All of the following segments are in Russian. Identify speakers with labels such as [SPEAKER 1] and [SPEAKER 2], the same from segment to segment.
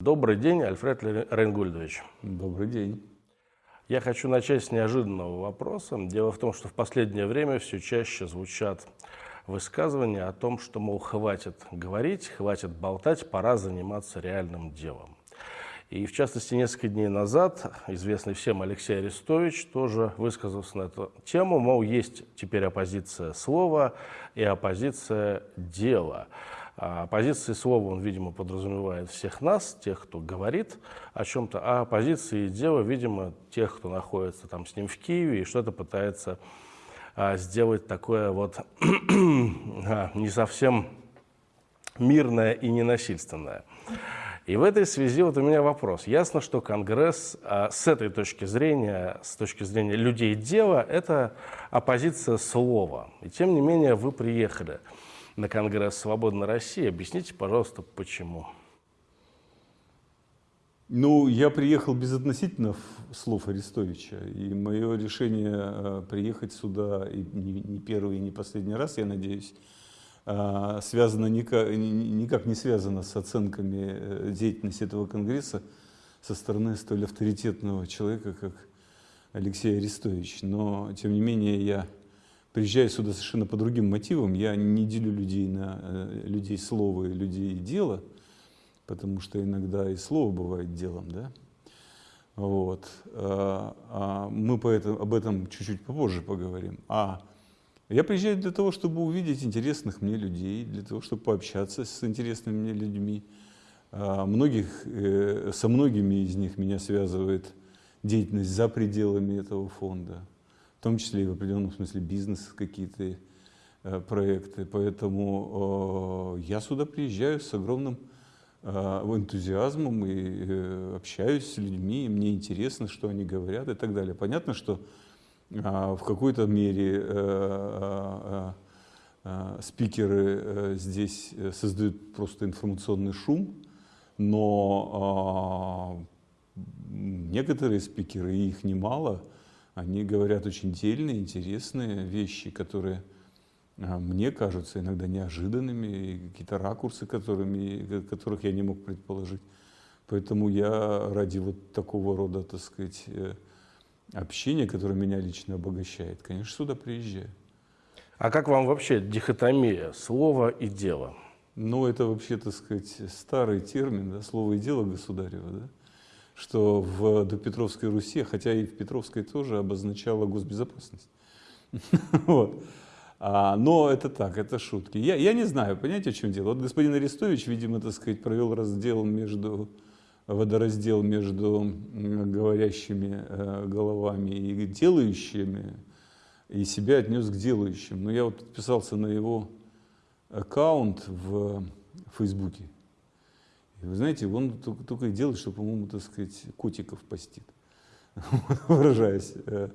[SPEAKER 1] Добрый день, Альфред Рейнгольдович.
[SPEAKER 2] Добрый день.
[SPEAKER 1] Я хочу начать с неожиданного вопроса. Дело в том, что в последнее время все чаще звучат высказывания о том, что, мол, хватит говорить, хватит болтать, пора заниматься реальным делом. И, в частности, несколько дней назад известный всем Алексей Арестович тоже высказался на эту тему, мол, есть теперь оппозиция слова и оппозиция дела. А позиции слова он, видимо, подразумевает всех нас, тех, кто говорит о чем-то, а позиции дела, видимо, тех, кто находится там с ним в Киеве и что-то пытается а, сделать такое вот а, не совсем мирное и ненасильственное. И в этой связи вот у меня вопрос. Ясно, что Конгресс а, с этой точки зрения, с точки зрения людей дела, это оппозиция слова. И тем не менее вы приехали на Конгресс «Свободной России». Объясните, пожалуйста, почему?
[SPEAKER 2] Ну, я приехал безотносительно слов Арестовича, и мое решение э, приехать сюда, и не первый, и не последний раз, я надеюсь, э, связано никак, никак не связано с оценками э, деятельности этого Конгресса со стороны столь авторитетного человека, как Алексей Арестович. Но, тем не менее, я приезжаю сюда совершенно по другим мотивам. Я не делю людей на э, людей слова и людей дела, потому что иногда и слово бывает делом, да. Вот. А, а мы по этому, об этом чуть-чуть попозже поговорим. А я приезжаю для того, чтобы увидеть интересных мне людей, для того, чтобы пообщаться с интересными мне людьми. А, многих, э, со многими из них меня связывает деятельность за пределами этого фонда в том числе и в определенном смысле бизнес какие-то э, проекты. Поэтому я сюда приезжаю с огромным э, энтузиазмом и э, общаюсь с людьми, и мне интересно, что они говорят и так далее. Понятно, что в какой-то мере спикеры здесь создают просто информационный шум, но э, некоторые спикеры, их немало, они говорят очень дельные, интересные вещи, которые а, мне кажутся иногда неожиданными, какие-то ракурсы, которыми, которых я не мог предположить. Поэтому я ради вот такого рода, так сказать, э, общения, которое меня лично обогащает, конечно, сюда приезжаю.
[SPEAKER 1] А как вам вообще дихотомия слова и дела?
[SPEAKER 2] Ну, это вообще, так сказать, старый термин, да, слово и дело государева, да? Что в допетровской Руси, хотя и в Петровской тоже обозначало госбезопасность. вот. а, но это так, это шутки. Я, я не знаю, понимаете, в чем дело. Вот господин Арестович, видимо, так сказать, провел раздел между, водораздел между говорящими э, головами и делающими, и себя отнес к делающим. Но я вот подписался на его аккаунт в Фейсбуке. Вы знаете, он только, только и делает, что, по-моему, так сказать, котиков постит, выражаясь э,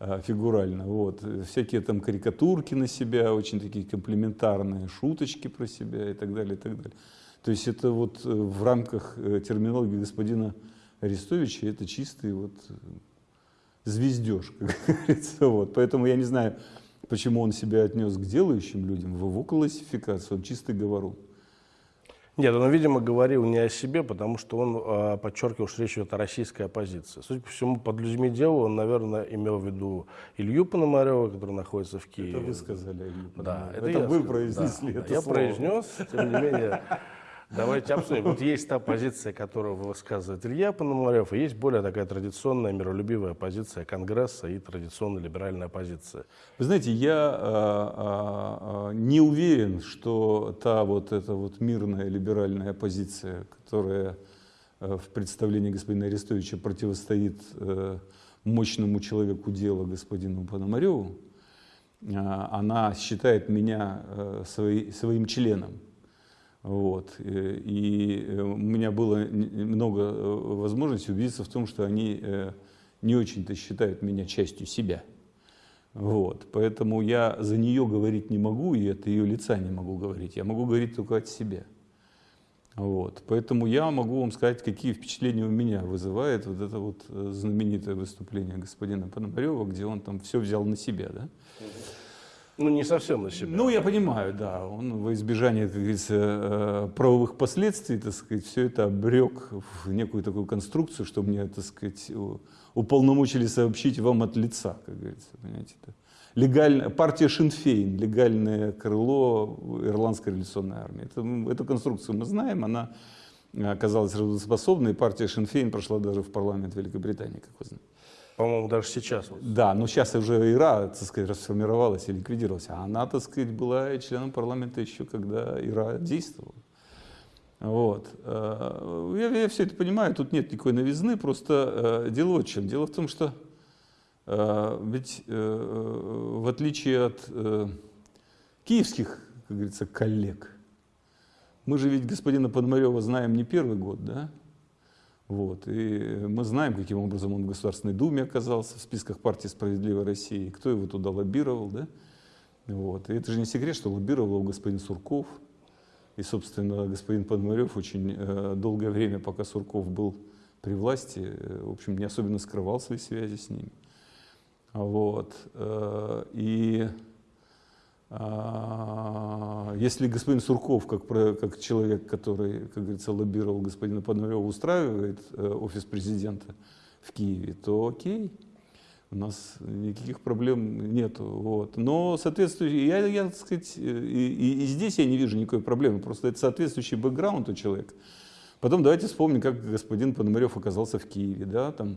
[SPEAKER 2] э, фигурально. Вот. Всякие там карикатурки на себя, очень такие комплементарные шуточки про себя и так далее, и так далее. То есть это вот э, в рамках терминологии господина Арестовича это чистый вот звездеж, как говорится. Вот. Поэтому я не знаю, почему он себя отнес к делающим людям, в его классификацию, он чистый говорун.
[SPEAKER 1] Нет, он, видимо, говорил не о себе, потому что он э, подчеркивал, что речь идет о российской оппозиции. Судя по всему, под людьми дела он, наверное, имел в виду Илью Пономарева, который находится в Киеве.
[SPEAKER 2] Это вы сказали, Илью
[SPEAKER 1] Да,
[SPEAKER 2] это, это вы произнесли
[SPEAKER 1] да,
[SPEAKER 2] это
[SPEAKER 1] Я
[SPEAKER 2] слово.
[SPEAKER 1] произнес, тем не менее, Давайте обсудим. Вот есть та позиция, которую высказывает Илья Пономарев, и есть более такая традиционная миролюбивая позиция Конгресса и традиционная либеральная позиция.
[SPEAKER 2] Вы знаете, я а, а, не уверен, что та вот эта вот мирная либеральная позиция, которая в представлении господина Арестовича противостоит мощному человеку дела господину Пономареву, она считает меня свои, своим членом. Вот. Э, и э, у меня было много э, возможностей убедиться в том, что они не очень-то считают меня частью себя. Вот. Поэтому я за нее говорить не могу, и от ее лица не могу говорить. Я могу говорить только от себя. Вот. Поэтому я могу вам сказать, какие впечатления у меня вызывает вот это вот знаменитое выступление господина Пономарева, где он там все взял на себя. Да?
[SPEAKER 1] Ну, не совсем на себя.
[SPEAKER 2] Ну, я понимаю, да. Он во избежание, как говорится, э, правовых последствий, так сказать, все это обрек в некую такую конструкцию, что мне, так сказать, уполномочили сообщить вам от лица, как говорится, понимаете. Да? Легальная, партия Шинфейн, легальное крыло Ирландской революционной армии. Это, эту конструкцию мы знаем, она оказалась работоспособной, партия Шинфейн прошла даже в парламент Великобритании, как вы знаете.
[SPEAKER 1] По-моему, даже сейчас.
[SPEAKER 2] Да, но сейчас уже ИРА, так сказать, расформировалась и ликвидировалась. А она, так сказать, была членом парламента еще, когда ИРА действовала. Вот. Э, я, я все это понимаю, тут нет никакой новизны, просто э, дело в чем. Дело в том, что э, ведь в отличие от киевских, как говорится, коллег, мы же ведь господина Подмарева знаем не первый год, да? Вот. И мы знаем, каким образом он в Государственной Думе оказался, в списках партии «Справедливой России», кто его туда лоббировал. Да? Вот. И это же не секрет, что лоббировал его господин Сурков. И, собственно, господин Подмарев очень э, долгое время, пока Сурков был при власти, э, в общем, не особенно скрывал свои связи с ним. Вот. Э, и если господин Сурков, как, как человек, который, как говорится, лоббировал господина Пономарева, устраивает э, офис президента в Киеве, то окей, у нас никаких проблем нет. Вот. Но соответствующий, я, я так сказать, и, и, и здесь я не вижу никакой проблемы, просто это соответствующий бэкграунд у человека. Потом давайте вспомним, как господин Пономарев оказался в Киеве. Да? Там, а,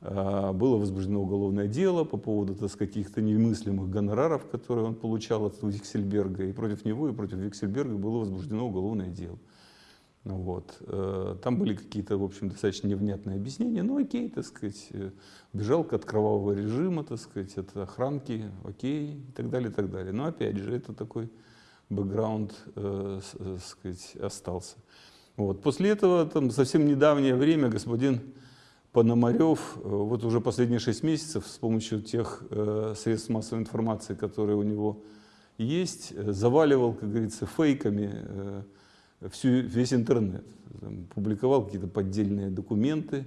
[SPEAKER 2] было возбуждено уголовное дело по поводу каких-то немыслимых гонораров, которые он получал от Виксельберга. И против него, и против Виксельберга было возбуждено уголовное дело. Ну вот. Э, там были какие-то, в общем, достаточно невнятные объяснения. Ну, окей, так сказать, э, бежал от кровавого режима, так сказать, от охранки, окей, и так далее, и так далее. Но, опять же, это такой бэкграунд, э, э, сказать, остался. Вот. После этого, там, совсем недавнее время господин Пономарев э, вот уже последние шесть месяцев с помощью тех э, средств массовой информации, которые у него есть, э, заваливал, как говорится, фейками всю, весь интернет. Там, публиковал какие-то поддельные документы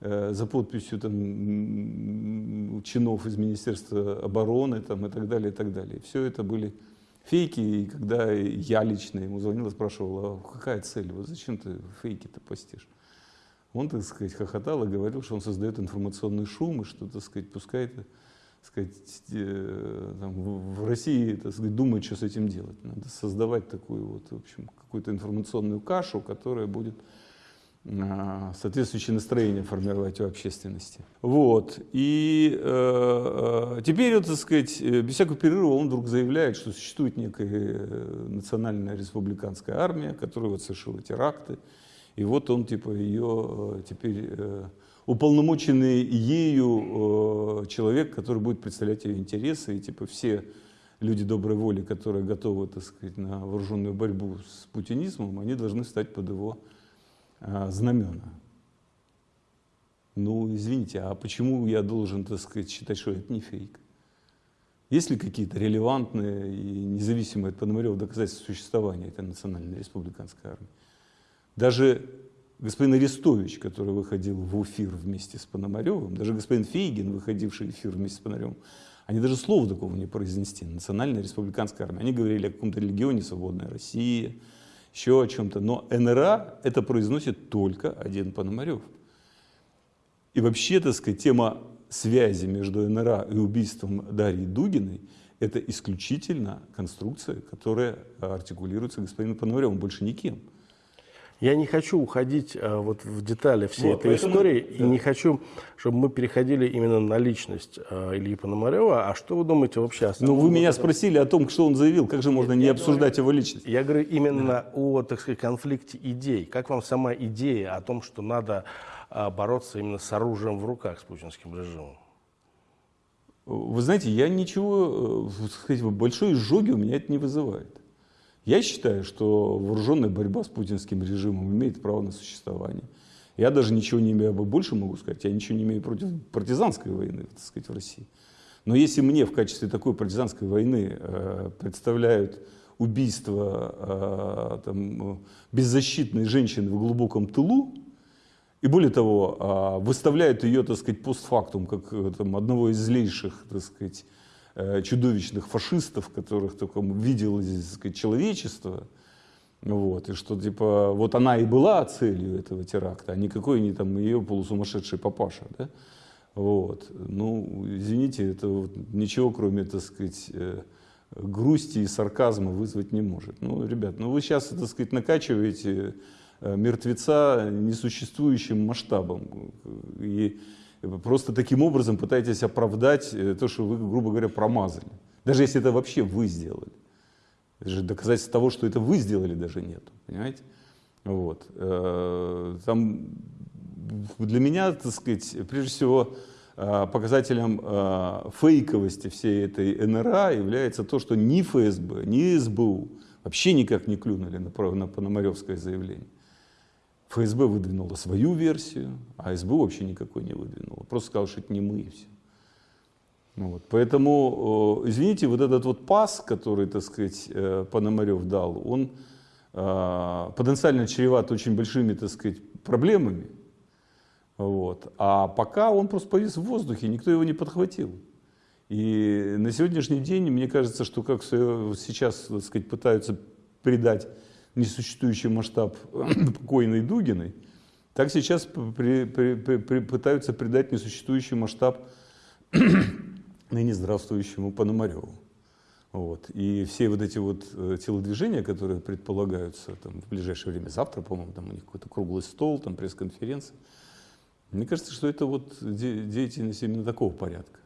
[SPEAKER 2] за подписью там, чинов из Министерства обороны там, и так далее, и так далее. Все это были фейки, и когда я лично ему звонил и спрашивал, а какая цель, вот зачем ты фейки-то постишь? Он, так сказать, хохотал и говорил, что он создает информационный шум, и что, так сказать, пускай так сказать, э, там, в России, так сказать, думают, что с этим делать. Надо создавать такую вот, в общем, какую-то информационную кашу, которая будет а, соответствующее настроение формировать у общественности. Вот. И э, э теперь, вот, так сказать, без всякого перерыва он вдруг заявляет, что существует некая национальная республиканская армия, которая вот совершила теракты, и вот он типа ее э, теперь э, уполномоченный ею э, человек, который будет представлять ее интересы, и типа все люди доброй воли, которые готовы, так сказать, на вооруженную борьбу с путинизмом, они должны стать под его знамена. Ну, извините, а почему я должен, так сказать, считать, что это не фейк? Есть ли какие-то релевантные и независимые от Пономарева доказательства существования этой национальной республиканской армии? Даже господин Арестович, который выходил в эфир вместе с Пономаревым, даже господин Фейгин, выходивший в эфир вместе с Пономаревым, они даже слова такого не произнести. Национальная республиканская армия. Они говорили о каком-то регионе «Свободная Россия», еще о чем-то. Но НРА это произносит только один Пономарев. И вообще, так сказать, тема связи между НРА и убийством Дарьи Дугиной – это исключительно конструкция, которая артикулируется господином Пономаревым, больше никем.
[SPEAKER 1] Я не хочу уходить а, вот в детали всей вот, этой поэтому, истории, да. и не хочу, чтобы мы переходили именно на личность а, Ильи Пономарева. А что вы думаете вообще о
[SPEAKER 2] Ну, вы меня спросили о том, что он заявил, как же можно я, не я обсуждать говорю, его личность?
[SPEAKER 1] Я говорю именно да. о, так сказать, конфликте идей. Как вам сама идея о том, что надо а, бороться именно с оружием в руках с путинским режимом?
[SPEAKER 2] Вы знаете, я ничего, сказать, большой изжоги у меня это не вызывает. Я считаю, что вооруженная борьба с путинским режимом имеет право на существование. Я даже ничего не имею, больше могу сказать, я ничего не имею против партизанской войны, так сказать, в России. Но если мне в качестве такой партизанской войны э, представляют убийство э, там, беззащитной женщины в глубоком тылу, и более того, э, выставляют ее, так сказать, постфактум, как э, там, одного из злейших, так сказать, чудовищных фашистов, которых только видело здесь, сказать, человечество, вот, и что, типа, вот она и была целью этого теракта, а никакой не там ее полусумасшедший папаша, да? Вот. Ну, извините, это вот ничего, кроме, так сказать, э, грусти и сарказма вызвать не может. Ну, ребят, ну вы сейчас, так сказать, накачиваете э, мертвеца несуществующим масштабом. И просто таким образом пытаетесь оправдать э, то, что вы, грубо говоря, промазали. Даже если это вообще вы сделали. Даже доказательств того, что это вы сделали, даже нет. Понимаете? Вот. Э, там для меня, так сказать, прежде всего, э, показателем фейковости всей этой НРА является то, что ни ФСБ, ни СБУ вообще никак не клюнули на Пономаревское заявление. ФСБ выдвинула свою версию, а СБУ вообще никакой не выдвинула. Просто сказал, что это не мы и все. Вот. Поэтому, извините, вот этот вот пас, который, так сказать, э, Пономарев дал, он э, потенциально чреват очень большими, так сказать, проблемами. Вот. А пока он просто повис в воздухе, никто его не подхватил. И на сегодняшний день, мне кажется, что как сейчас, так сказать, пытаются придать несуществующий масштаб покойной Дугиной, так сейчас при, при, при, пытаются придать несуществующий масштаб ныне здравствующему Пономареву. Вот. И все вот эти вот э, телодвижения, которые предполагаются там, в ближайшее время, завтра, по-моему, там у них какой-то круглый стол, там пресс-конференция, мне кажется, что это вот деятельность именно такого порядка.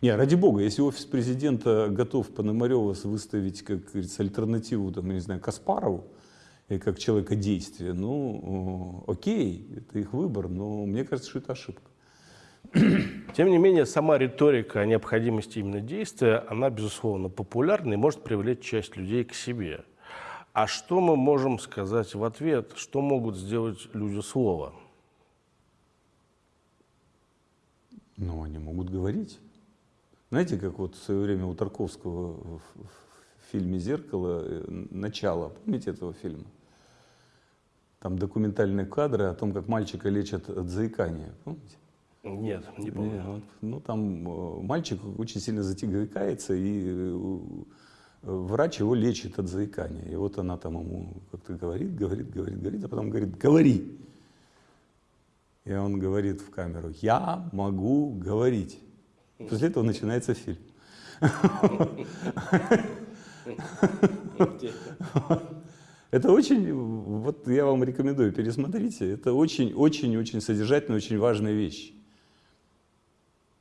[SPEAKER 2] Не, ради бога, если офис президента готов Пономарева выставить, как говорится, альтернативу, там, не знаю, Каспарову, и как человека действия, ну, окей, это их выбор, но мне кажется, что это ошибка.
[SPEAKER 1] Тем не менее, сама риторика о необходимости именно действия, она, безусловно, популярна и может привлечь часть людей к себе. А что мы можем сказать в ответ? Что могут сделать люди слова?
[SPEAKER 2] Ну, они могут говорить. Знаете, как вот в свое время у Тарковского в, фильме «Зеркало» э, начало, помните этого фильма? Там документальные кадры о том, как мальчика лечат от заикания, помните?
[SPEAKER 1] Нет, не помню. Нет,
[SPEAKER 2] вот, ну, там э, мальчик очень сильно затягивается, и э, врач его лечит от заикания. И вот она там ему как-то говорит, говорит, говорит, говорит, а потом говорит, говори. И он говорит в камеру, я могу говорить. После этого начинается фильм. Это очень, вот я вам рекомендую, пересмотрите. Это очень-очень-очень содержательная, очень важная вещь.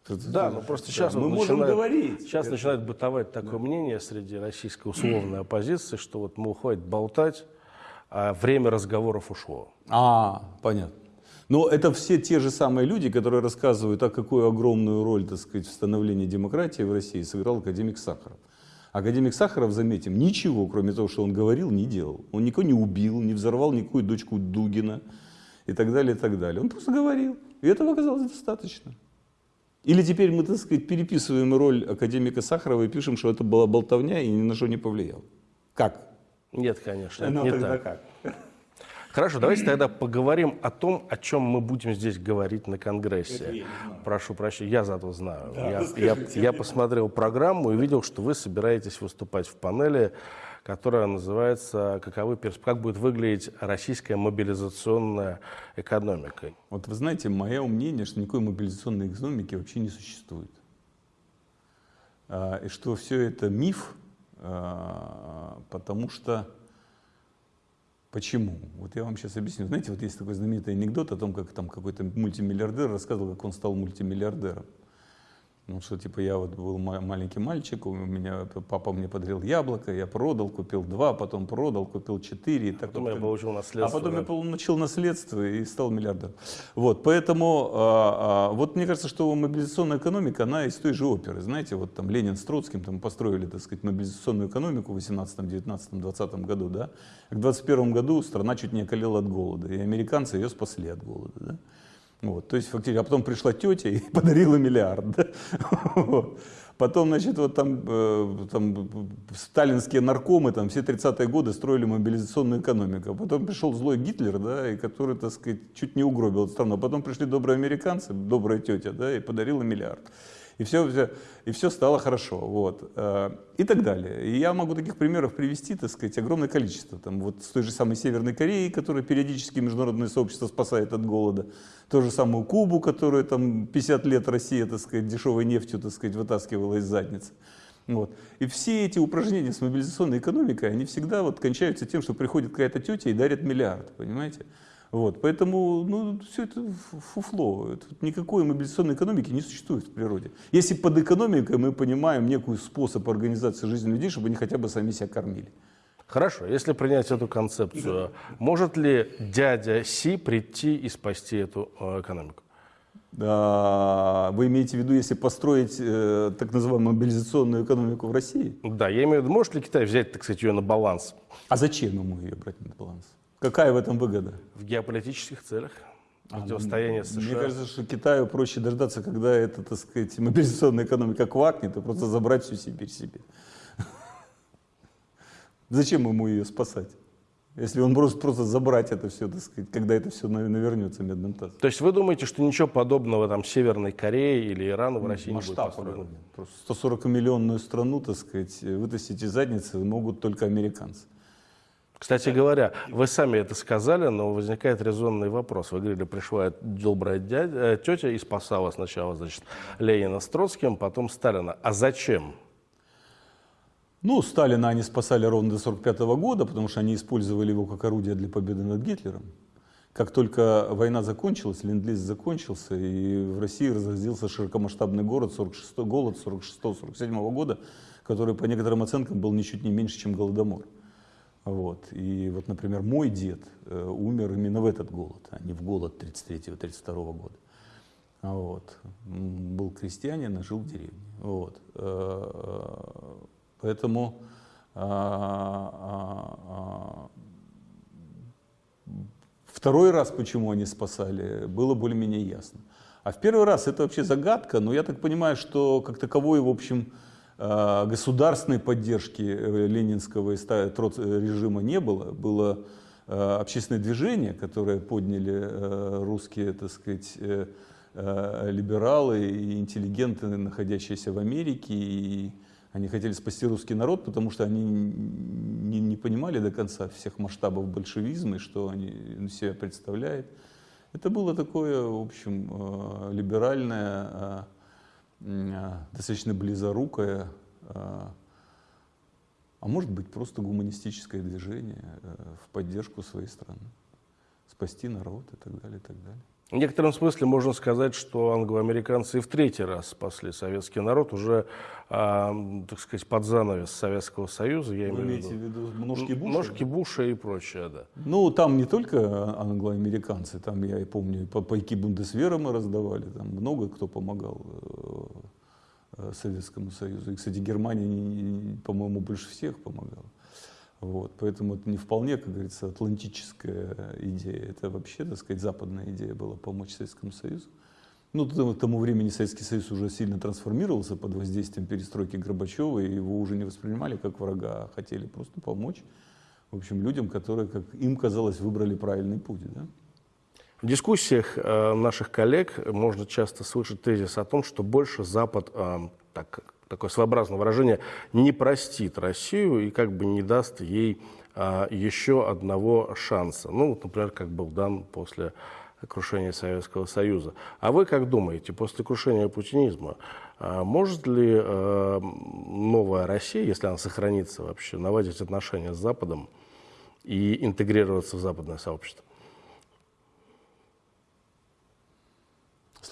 [SPEAKER 1] Да, ну просто сейчас
[SPEAKER 2] да, мы можем начинает, говорить.
[SPEAKER 1] Сейчас это... начинает бытовать такое да. мнение среди российской условной оппозиции, что вот мы хватит болтать, а время разговоров ушло.
[SPEAKER 2] А, понятно. Но это все те же самые люди, которые рассказывают, а какую огромную роль, так сказать, в становлении демократии в России сыграл академик Сахаров. Академик Сахаров, заметим, ничего, кроме того, что он говорил, не делал. Он никого не убил, не взорвал никакую дочку Дугина и так далее, и так далее. Он просто говорил. И этого оказалось достаточно. Или теперь мы, так сказать, переписываем роль академика Сахарова и пишем, что это была болтовня и ни на что не повлиял. Как?
[SPEAKER 1] Нет, конечно, ну, не так. как? Хорошо, давайте тогда поговорим о том, о чем мы будем здесь говорить на Конгрессе. Прошу прощения, я зато знаю. Да, я, я, я посмотрел программу и видел, что вы собираетесь выступать в панели которая называется «Каковы, «Как будет выглядеть российская мобилизационная экономика».
[SPEAKER 2] Вот вы знаете, мое мнение, что никакой мобилизационной экономики вообще не существует. А, и что все это миф, а, потому что Почему? Вот я вам сейчас объясню. Знаете, вот есть такой знаменитый анекдот о том, как там какой-то мультимиллиардер рассказывал, как он стал мультимиллиардером. Ну, что типа я вот был маленький мальчик, у меня папа мне подарил яблоко, я продал, купил два, потом продал, купил четыре. И
[SPEAKER 1] так потом вот, я получил наследство.
[SPEAKER 2] А потом да? я получил наследство и стал миллиардером. Вот, поэтому, а, а, вот мне кажется, что мобилизационная экономика, она из той же оперы. Знаете, вот там Ленин с Троцким там построили, так сказать, мобилизационную экономику в 18, 19, 20 году, да. К 21 году страна чуть не околела от голода, и американцы ее спасли от голода, да. Вот, то есть фактически, а потом пришла тетя и подарила миллиард. Да? Потом, значит, вот там, э, там сталинские наркомы, там все 30-е годы строили мобилизационную экономику. А потом пришел злой Гитлер, да, и который, так сказать, чуть не угробил страну. А потом пришли добрые американцы, добрая тетя, да, и подарила миллиард. И все, все, и все стало хорошо. Вот. Э, и так далее. И я могу таких примеров привести, так сказать, огромное количество. Там, вот с той же самой Северной Кореей, которая периодически международное сообщество спасает от голода. То же самую Кубу, которую там 50 лет Россия, так сказать, дешевой нефтью, так сказать, вытаскивала из задницы. Вот. И все эти упражнения с мобилизационной экономикой, они всегда вот кончаются тем, что приходит какая-то тетя и дарит миллиард, понимаете? Вот, поэтому ну, все это фуфло. Это, никакой мобилизационной экономики не существует в природе. Если под экономикой мы понимаем некий способ организации жизни людей, чтобы они хотя бы сами себя кормили.
[SPEAKER 1] Хорошо, если принять эту концепцию, может ли дядя Си прийти и спасти эту э, экономику?
[SPEAKER 2] Вы имеете в виду, если построить э, так называемую мобилизационную экономику в России?
[SPEAKER 1] Да, я имею в виду, может ли Китай взять, так сказать, ее на баланс?
[SPEAKER 2] А зачем ему ее брать на баланс? Какая в этом выгода?
[SPEAKER 1] В геополитических целях. А, Противостояние
[SPEAKER 2] а,
[SPEAKER 1] США.
[SPEAKER 2] Мне кажется, что Китаю проще дождаться, когда эта, так сказать, мобилизационная экономика квакнет, и просто забрать всю Сибирь себе. Зачем ему ее спасать? Если он может просто забрать это все, так сказать, когда это все навернется медным тазом.
[SPEAKER 1] То есть вы думаете, что ничего подобного там Северной Корее или Ирану в России
[SPEAKER 2] Масштаб
[SPEAKER 1] не будет
[SPEAKER 2] Просто 140 миллионную страну, так сказать, вытащить из задницы могут только американцы.
[SPEAKER 1] Кстати говоря, вы сами это сказали, но возникает резонный вопрос. Вы говорили, пришла добрая дядя, э, тетя и спасала сначала, значит, Ленина с Троцким, потом Сталина. А зачем?
[SPEAKER 2] Ну, Сталина они спасали ровно до 1945 года, потому что они использовали его как орудие для победы над Гитлером. Как только война закончилась, ленд закончился, и в России разразился широкомасштабный город 46, голод 46-47 года, который по некоторым оценкам был ничуть не меньше, чем Голодомор. Вот. И вот, например, мой дед э, умер именно в этот голод, а не в голод 33-32 года. Вот. Был крестьянин, а жил в деревне. Вот. Э, Поэтому а, а, а, второй раз, почему они спасали, было более-менее ясно. А в первый раз это вообще загадка, но я так понимаю, что как таковой, в общем, государственной поддержки э, ленинского режима не было. Было общественное движение, которое подняли э, русские, так сказать, э, либералы и интеллигенты, находящиеся в Америке, и они хотели спасти русский народ, потому что они не, не понимали до конца всех масштабов большевизма и что они себя представляют. Это было такое, в общем, э, либеральное, э, э, достаточно близорукое, а может быть просто гуманистическое движение в поддержку своей страны. Спасти народ и так далее, и так далее.
[SPEAKER 1] В некотором смысле можно сказать, что англоамериканцы и в третий раз спасли советский народ уже, а, так сказать, под занавес Советского Союза.
[SPEAKER 2] Я Вы имеете в виду ножки Буша?
[SPEAKER 1] Ножки Буша и прочее, да.
[SPEAKER 2] Ну, там не только англоамериканцы, там, я и помню, пайки Бундесвера мы раздавали, там много кто помогал э, Советскому Союзу. И, кстати, Германия, по-моему, больше всех помогала. Вот, поэтому это не вполне, как говорится, атлантическая идея. Это вообще, так сказать, западная идея была помочь Советскому Союзу. Ну, к тому времени Советский Союз уже сильно трансформировался под воздействием перестройки Горбачева, и его уже не воспринимали как врага, а хотели просто помочь, в общем, людям, которые, как им казалось, выбрали правильный путь. Да?
[SPEAKER 1] В дискуссиях э, наших коллег можно часто слышать тезис о том, что больше Запад э, так такое своеобразное выражение, не простит Россию и как бы не даст ей а, еще одного шанса. Ну, вот, например, как был дан после крушения Советского Союза. А вы как думаете, после крушения путинизма, а, может ли а, новая Россия, если она сохранится вообще, наладить отношения с Западом и интегрироваться в западное сообщество?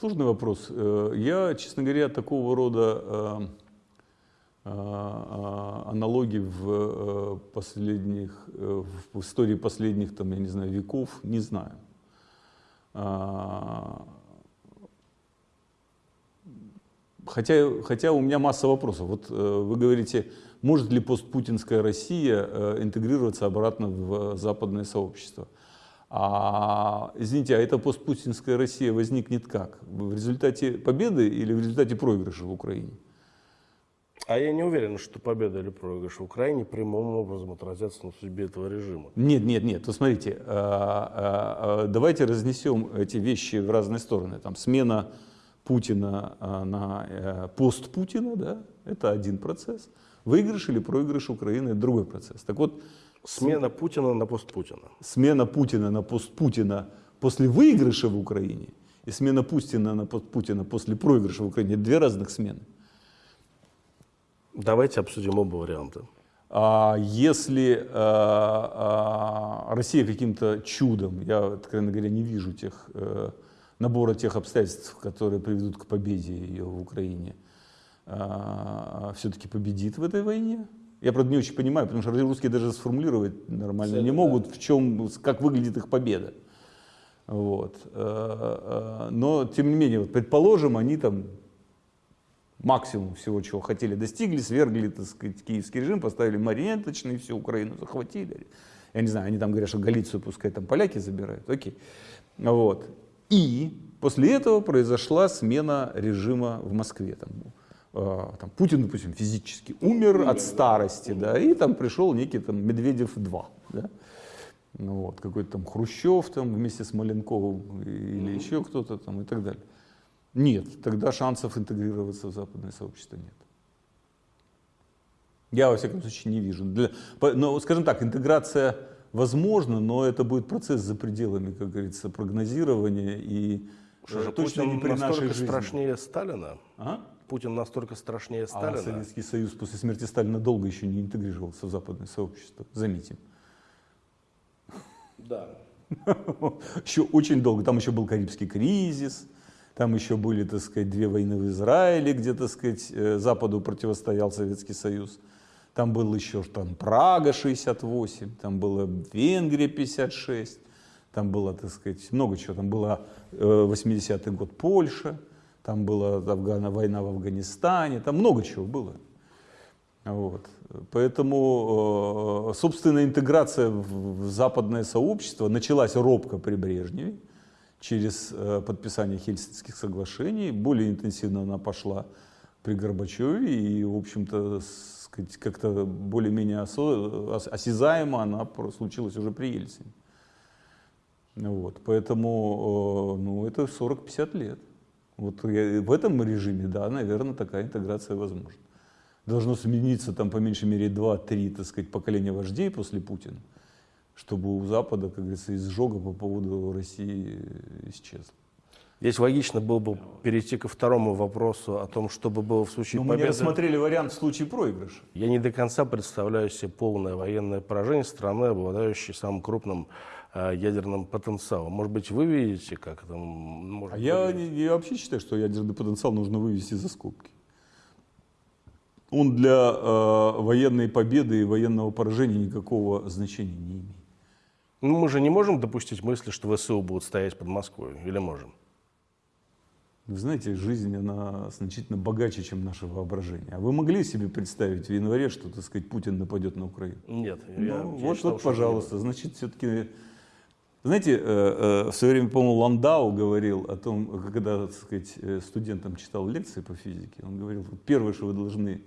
[SPEAKER 2] Сложный вопрос. Э, я, честно говоря, такого рода э, аналогий в э, последних, э, в истории последних, там, я не знаю, веков не знаю. А, хотя, хотя у меня масса вопросов. Вот э, вы говорите, может ли постпутинская Россия интегрироваться обратно в западное сообщество? А, извините, а эта постпутинская Россия возникнет как? В результате победы или в результате проигрыша в Украине?
[SPEAKER 1] А я не уверен, что победа или проигрыш в Украине прямым образом отразятся на судьбе этого режима.
[SPEAKER 2] Нет, нет, нет. Вот смотрите, а, а, а, давайте разнесем эти вещи в разные стороны. Там смена Путина на пост Путина, да, это один процесс. Выигрыш или проигрыш Украины – это другой процесс. Так вот,
[SPEAKER 1] Смена Путина на пост Путина.
[SPEAKER 2] Смена Путина на пост Путина после выигрыша в Украине и смена Путина на пост Путина после проигрыша в Украине – это две разных смены.
[SPEAKER 1] Давайте обсудим оба варианта.
[SPEAKER 2] А если а, а, Россия каким-то чудом, я, откровенно говоря, не вижу тех, э, набора тех обстоятельств, которые приведут к победе ее в Украине, а, все-таки победит в этой войне, я, правда, не очень понимаю, потому что русские даже сформулировать нормально Цель, не могут, да. в чем, как выглядит их победа. Вот. Э, э, но, тем не менее, вот, предположим, они там максимум всего, чего хотели, достигли, свергли, так сказать, киевский режим, поставили марионеточный, всю Украину захватили. Я не знаю, они там говорят, что Галицию пускай там поляки забирают, окей. Вот. И после этого произошла смена режима в Москве. Там, Э, там, Путин, допустим, физически умер от старости, да, и там пришел некий там Медведев-2, да, ну, вот, какой-то там Хрущев там вместе с Маленковым или еще кто-то там и так далее. Нет, тогда шансов интегрироваться в западное сообщество нет. Я, во всяком случае, не вижу. Для, но, скажем так, интеграция возможна, но это будет процесс за пределами, как говорится, прогнозирования и
[SPEAKER 1] Что же, э, точно Путин не при нашей жизни. страшнее Сталина? А? Путин настолько страшнее Сталина.
[SPEAKER 2] А Советский Союз после смерти Сталина долго еще не интегрировался в западное сообщество, заметим.
[SPEAKER 1] Да.
[SPEAKER 2] Еще очень долго. Там еще был Карибский кризис, там еще были, так сказать, две войны в Израиле, где, так сказать, э, Западу противостоял Советский Союз. Там был еще там Прага 68, там была Венгрия 56, там было, так сказать, много чего. Там была 80-й э, год Польша там была Афгана, война в Афганистане, там много чего было. Вот. Поэтому, э, собственная интеграция в западное сообщество началась робко при Брежневе, через э, подписание Хельсинских соглашений. Более интенсивно она пошла при Горбачеве, и, в общем-то, как-то более-менее осязаемо она случилась уже при Ельцине. Вот. Поэтому э, ну, это 40-50 лет. Вот в этом режиме, да, наверное, такая интеграция возможна. Должно смениться там по меньшей мере 2-3, так сказать, поколения вождей после Путина, чтобы у Запада, как говорится, изжога по поводу России исчезла.
[SPEAKER 1] Здесь логично было бы перейти ко второму вопросу о том, что бы было в случае Но победы.
[SPEAKER 2] мы не рассмотрели вариант в случае проигрыша.
[SPEAKER 1] Я не до конца представляю себе полное военное поражение страны, обладающей самым крупным Э, ядерным потенциалом. Может быть, вы видите, как это может
[SPEAKER 2] а я, я вообще считаю, что ядерный потенциал нужно вывести за скобки. Он для э, военной победы и военного поражения никакого значения не имеет.
[SPEAKER 1] Ну, мы же не можем допустить мысли, что ВСУ будут стоять под Москвой, или можем?
[SPEAKER 2] Вы знаете, жизнь, она значительно богаче, чем наше воображение. А вы могли себе представить в январе, что, так сказать, Путин нападет на Украину?
[SPEAKER 1] Нет.
[SPEAKER 2] Ну, я, вот, я считал, вот, пожалуйста, значит, все-таки знаете, э, э, в свое время, по-моему, Ландау говорил о том, когда так сказать, э, студентам читал лекции по физике, он говорил, первое, что вы должны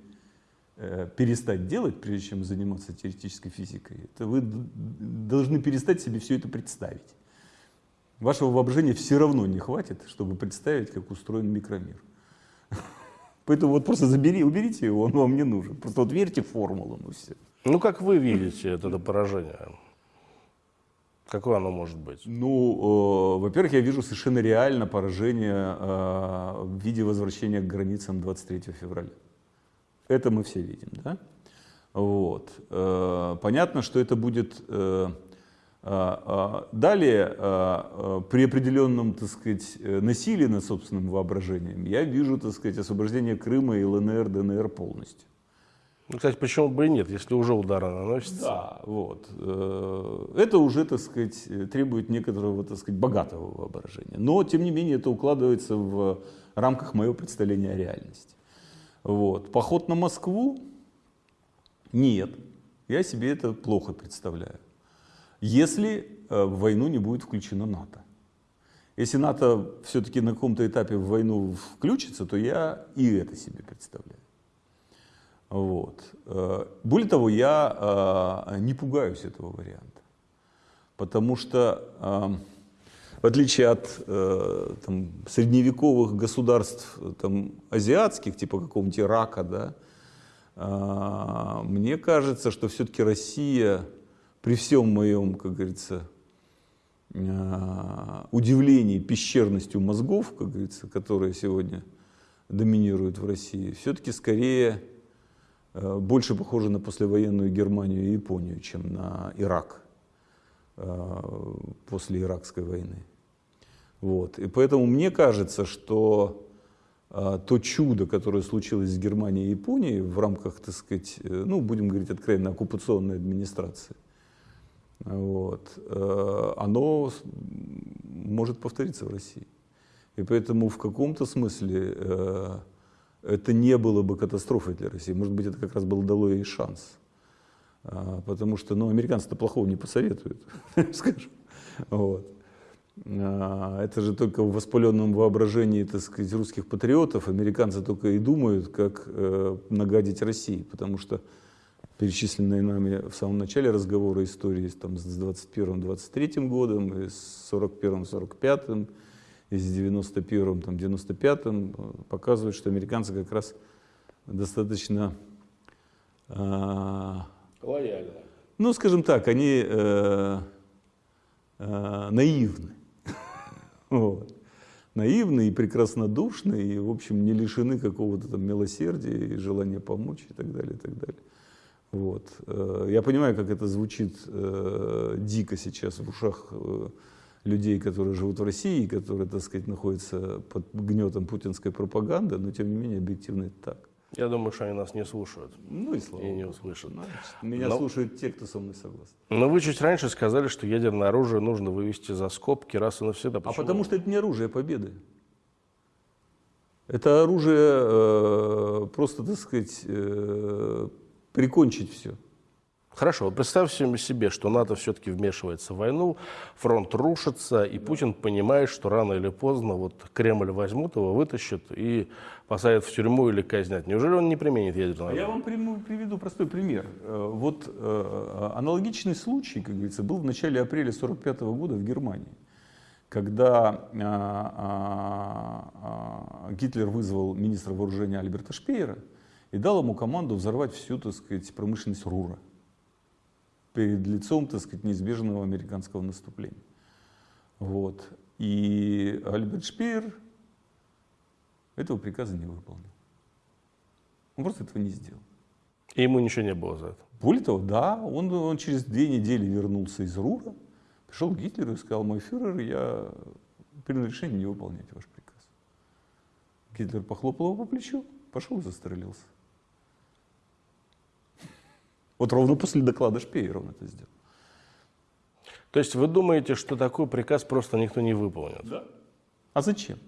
[SPEAKER 2] перестать делать, прежде чем заниматься теоретической физикой, это вы должны перестать себе все это представить. Вашего воображения все равно не хватит, чтобы представить, как устроен микромир. Поэтому вот просто забери, уберите его, он вам не нужен. Просто вот верьте в формулу, ну все.
[SPEAKER 1] Ну как вы видите это поражение? Какое оно может быть?
[SPEAKER 2] Ну, э, во-первых, я вижу совершенно реально поражение э, в виде возвращения к границам 23 февраля. Это мы все видим, да? Вот. Э, понятно, что это будет... Э, э, далее, при определенном, так сказать, насилии над собственным воображением, я вижу, так сказать, освобождение Крыма и ЛНР, ДНР полностью.
[SPEAKER 1] Ну, кстати, почему бы и нет, если уже удары наносятся?
[SPEAKER 2] Да, вот. Это уже, так сказать, требует некоторого, так сказать, богатого воображения. Но, тем не менее, это укладывается в рамках моего представления о реальности. Вот. Поход на Москву? Нет. Я себе это плохо представляю. Если э, в войну не будет включено НАТО. Если НАТО все-таки на каком-то этапе в войну включится, то я и это себе представляю. Вот. Э, более того, я э, не пугаюсь этого варианта. Потому что, э, в отличие от э, там, средневековых государств там, азиатских, типа какого-нибудь Ирака, да, э, мне кажется, что все-таки Россия при всем моем, как говорится, э, удивлении пещерностью мозгов, как говорится, которые сегодня доминируют в России, все-таки скорее э, больше похожа на послевоенную Германию и Японию, чем на Ирак э, после Иракской войны. Вот. И поэтому мне кажется, что а, то чудо, которое случилось с Германией и Японией в рамках, так сказать, э, ну, будем говорить откровенно, оккупационной администрации, вот, э, оно может повториться в России. И поэтому в каком-то смысле э, это не было бы катастрофой для России. Может быть, это как раз был дало ей шанс. А, потому что ну, американцы-то плохого не посоветуют, скажем. Вот. А, это же только в воспаленном воображении, так сказать, русских патриотов. Американцы только и думают, как э, нагадить России, потому что перечисленные нами в самом начале разговора истории там, с 21-23 годом, и с 41-45, и с 91-95 э, показывают, что американцы как раз достаточно...
[SPEAKER 1] Э, Лояльно.
[SPEAKER 2] Ну, скажем так, они э, э, наивны. Вот. Наивные и прекраснодушные, и, в общем, не лишены какого-то там милосердия и желания помочь и так далее, и так далее. Вот. Э, я понимаю, как это звучит э, дико сейчас в ушах э, людей, которые живут в России, которые, так сказать, находятся под гнетом путинской пропаганды, но тем не менее объективно это так.
[SPEAKER 1] Я думаю, что они нас не слушают.
[SPEAKER 2] Ну и слава
[SPEAKER 1] И не услышат. Значит,
[SPEAKER 2] меня но, слушают те, кто со мной согласен.
[SPEAKER 1] Но вы чуть раньше сказали, что ядерное оружие нужно вывести за скобки раз и навсегда.
[SPEAKER 2] Почему? А потому что это не оружие победы. Это оружие э, просто, так сказать, э, прикончить все.
[SPEAKER 1] Хорошо, представьте себе, что НАТО все-таки вмешивается в войну, фронт рушится, и Путин понимает, что рано или поздно вот Кремль возьмут его, вытащат и посадят в тюрьму или казнят. Неужели он не применит ядерное
[SPEAKER 2] оружие? Я вам приведу простой пример. Э, вот э, аналогичный случай, как говорится, был в начале апреля 1945 года в Германии, когда э, Гитлер вызвал министра вооружения Альберта Шпеера и дал ему команду взорвать всю, так сказать, промышленность Рура перед лицом, так сказать, неизбежного американского наступления. Вот. И Альберт Шпеер этого приказа не выполнил. Он просто этого не сделал.
[SPEAKER 1] И ему ничего не было за это?
[SPEAKER 2] Более того, да, он, он через две недели вернулся из Рура, пришел к Гитлеру и сказал, мой фюрер, я принял решение не выполнять ваш приказ. Гитлер похлопал его по плечу, пошел и застрелился. Вот ровно после доклада Шпеера он это сделал.
[SPEAKER 1] То есть вы думаете, что такой приказ просто никто не выполнит?
[SPEAKER 2] Да. А зачем?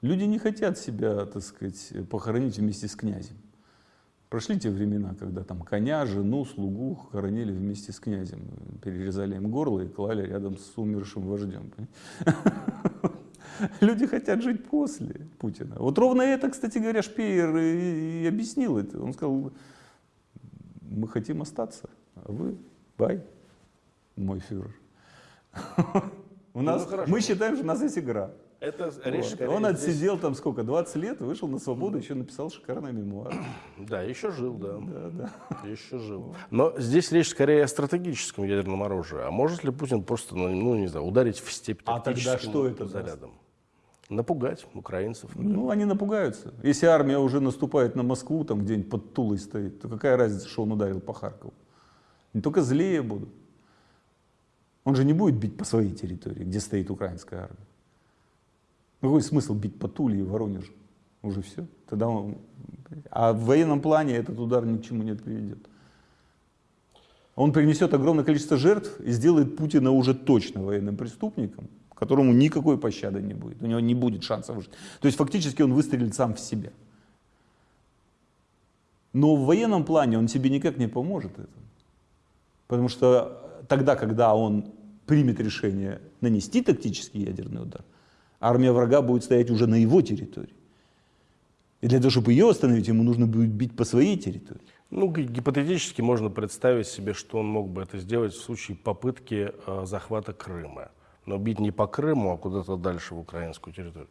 [SPEAKER 2] Люди не хотят себя, так сказать, похоронить вместе с князем. Прошли те времена, когда там коня, жену, слугу хоронили вместе с князем. Перерезали им горло и клали рядом с умершим вождем. Люди хотят жить после Путина. Вот ровно это, кстати говоря, Шпеер и объяснил это. Он сказал, мы хотим остаться, а вы, бай, мой фюрер. У нас, ну, мы считаем, что у нас есть игра.
[SPEAKER 1] Это
[SPEAKER 2] вот. Он отсидел там сколько, 20 лет, вышел на свободу, еще написал шикарный мемуар.
[SPEAKER 1] Да, еще жил, да.
[SPEAKER 2] Да, да.
[SPEAKER 1] Еще жил. Но здесь речь скорее о стратегическом ядерном оружии. А может ли Путин просто, ну, ну не знаю, ударить в степь
[SPEAKER 2] А тогда что это
[SPEAKER 1] зарядом? Напугать украинцев.
[SPEAKER 2] Например. Ну, они напугаются. Если армия уже наступает на Москву, там где-нибудь под Тулой стоит, то какая разница, что он ударил по Харькову? Не только злее будут. Он же не будет бить по своей территории, где стоит украинская армия. Какой смысл бить по Туле и Воронежу? Уже все. Тогда он... А в военном плане этот удар ни к чему не приведет. Он принесет огромное количество жертв и сделает Путина уже точно военным преступником, которому никакой пощады не будет, у него не будет шансов выжить. То есть фактически он выстрелит сам в себя. Но в военном плане он себе никак не поможет этому. Потому что тогда, когда он примет решение нанести тактический ядерный удар, армия врага будет стоять уже на его территории. И для того, чтобы ее остановить, ему нужно будет бить по своей территории.
[SPEAKER 1] Ну, гипотетически можно представить себе, что он мог бы это сделать в случае попытки э, захвата Крыма Но бить не по Крыму, а куда-то дальше, в украинскую территорию.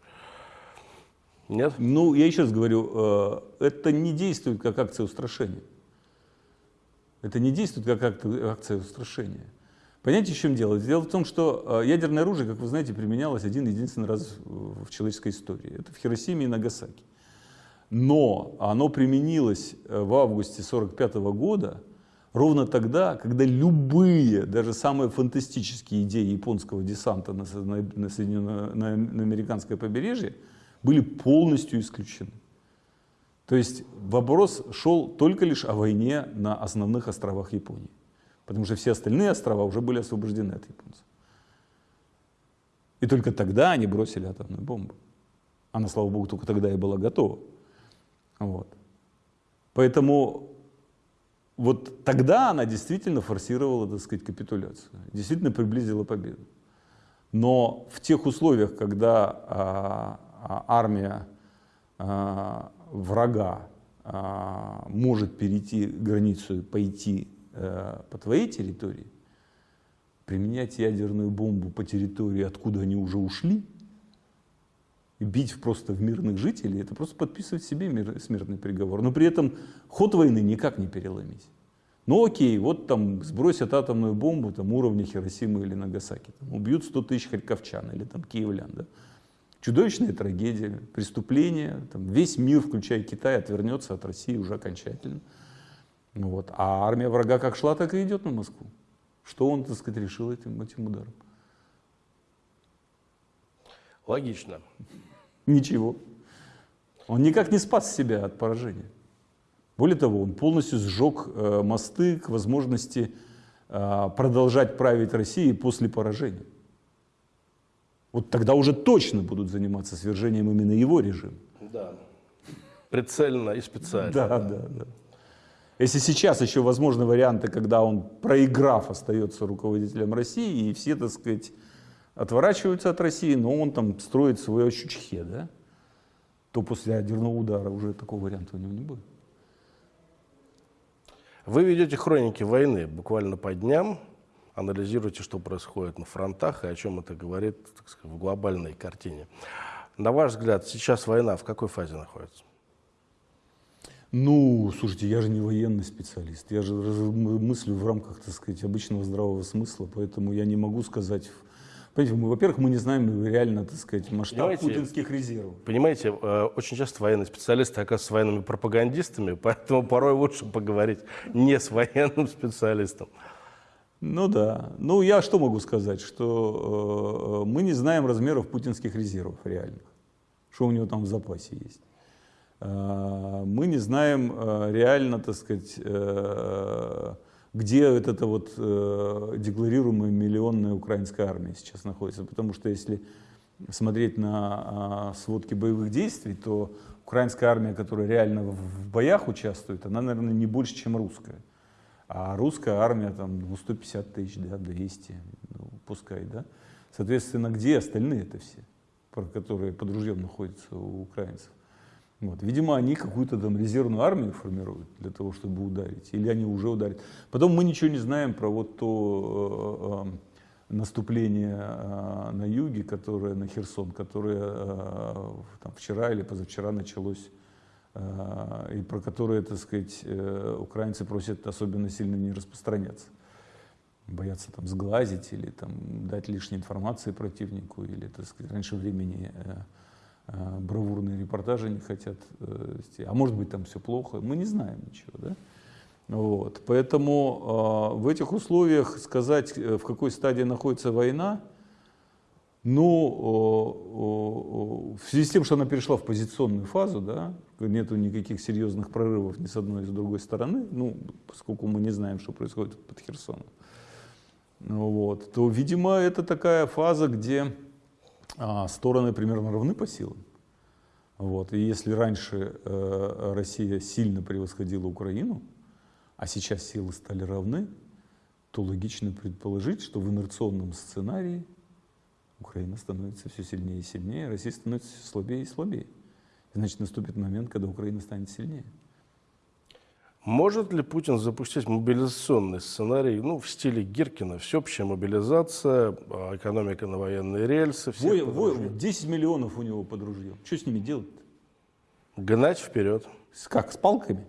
[SPEAKER 1] Нет?
[SPEAKER 2] Ну, я еще раз говорю, э, это не действует как акция устрашения. Это не действует как акция устрашения. Понимаете, в чем дело? Дело в том, что э, ядерное оружие, как вы знаете, применялось один единственный раз в человеческой истории. Это в Хиросиме и Нагасаки. Но оно применилось э, в августе 1945 года ровно тогда, когда любые, даже самые фантастические идеи японского десанта на, на, на, на, на американское побережье были полностью исключены. То есть вопрос шел только лишь о войне на основных островах Японии потому что все остальные острова уже были освобождены от японцев. И только тогда они бросили атомную бомбу. Она, слава богу, только тогда и была готова. Вот. Поэтому вот тогда она действительно форсировала, так сказать, капитуляцию, действительно приблизила победу. Но в тех условиях, когда а, а, армия а, врага а, может перейти границу и пойти Э, по твоей территории, применять ядерную бомбу по территории, откуда они уже ушли, бить просто в мирных жителей, это просто подписывать себе мир, смертный приговор. Но при этом ход войны никак не переломить. Ну окей, вот там сбросят атомную бомбу там, уровня Хиросимы или Нагасаки, там, убьют 100 тысяч харьковчан или там, киевлян. Да? Чудовищная трагедия, преступление, там, весь мир, включая Китай, отвернется от России уже окончательно. Вот. А армия врага как шла, так и идет на Москву. Что он, так сказать, решил этим, этим ударом?
[SPEAKER 1] Логично.
[SPEAKER 2] Ничего. Он никак не спас себя от поражения. Более того, он полностью сжег э, мосты к возможности э, продолжать править Россией после поражения. Вот тогда уже точно будут заниматься свержением именно его режима.
[SPEAKER 1] Да. Прицельно и специально.
[SPEAKER 2] Да, да, да. Если сейчас еще возможны варианты, когда он, проиграв, остается руководителем России, и все, так сказать, отворачиваются от России, но он там строит свое чучхе, да, то после ядерного удара уже такого варианта у него не будет.
[SPEAKER 1] Вы ведете хроники войны буквально по дням, анализируете, что происходит на фронтах и о чем это говорит так сказать, в глобальной картине. На ваш взгляд, сейчас война в какой фазе находится?
[SPEAKER 2] Ну, слушайте, я же не военный специалист, я же мыслю в рамках, так сказать, обычного здравого смысла, поэтому я не могу сказать... Понимаете, мы, во-первых, мы не знаем реально, так сказать, масштаб понимаете, путинских резервов.
[SPEAKER 1] Понимаете, э, очень часто военные специалисты оказываются военными пропагандистами, поэтому порой лучше поговорить не с военным специалистом.
[SPEAKER 2] Ну да. Ну я что могу сказать, что э, мы не знаем размеров путинских резервов реальных, что у него там в запасе есть. Э, мы не знаем э, реально, так сказать, э, где вот эта вот декларируемая миллионная украинская армия сейчас находится. Потому что если смотреть на сводки боевых действий, то украинская армия, которая реально в боях участвует, она, наверное, не больше, чем русская. А русская армия там ну, 150 тысяч, да, 200, ну, пускай, да. Соответственно, где остальные это все, которые под ружьем находятся у украинцев? Вот. Видимо, они какую-то там резервную армию формируют для того, чтобы ударить, или они уже ударят. Потом мы ничего не знаем про вот то э, э, наступление э, на юге, которое на Херсон, которое э, там, вчера или позавчера началось, э, и про которое, так сказать, э, украинцы просят особенно сильно не распространяться. Боятся там сглазить или там дать лишней информации противнику, или, так сказать, раньше времени э, Э, бравурные репортажи не хотят э, вести. А может быть там все плохо, мы не знаем ничего. Да? Вот. Поэтому э, в этих условиях сказать, в какой стадии находится война, ну, в связи с тем, что она перешла в позиционную фазу, да, нету никаких серьезных прорывов ни с одной, ни с другой стороны, ну, поскольку мы не знаем, что происходит под Херсоном, вот, то, видимо, это такая фаза, где а, стороны примерно равны по силам. Вот. И если раньше э, Россия сильно превосходила Украину, а сейчас силы стали равны, то логично предположить, что в инерционном сценарии Украина становится все сильнее и сильнее, Россия становится все слабее и слабее. Значит, наступит момент, когда Украина станет сильнее.
[SPEAKER 1] Может ли Путин запустить мобилизационный сценарий, ну, в стиле Гиркина, всеобщая мобилизация, а, экономика на военные рельсы,
[SPEAKER 2] вой, вой, 10 миллионов у него под ружьем. Что с ними делать? -то?
[SPEAKER 1] Гнать вперед.
[SPEAKER 2] С, как, с палками?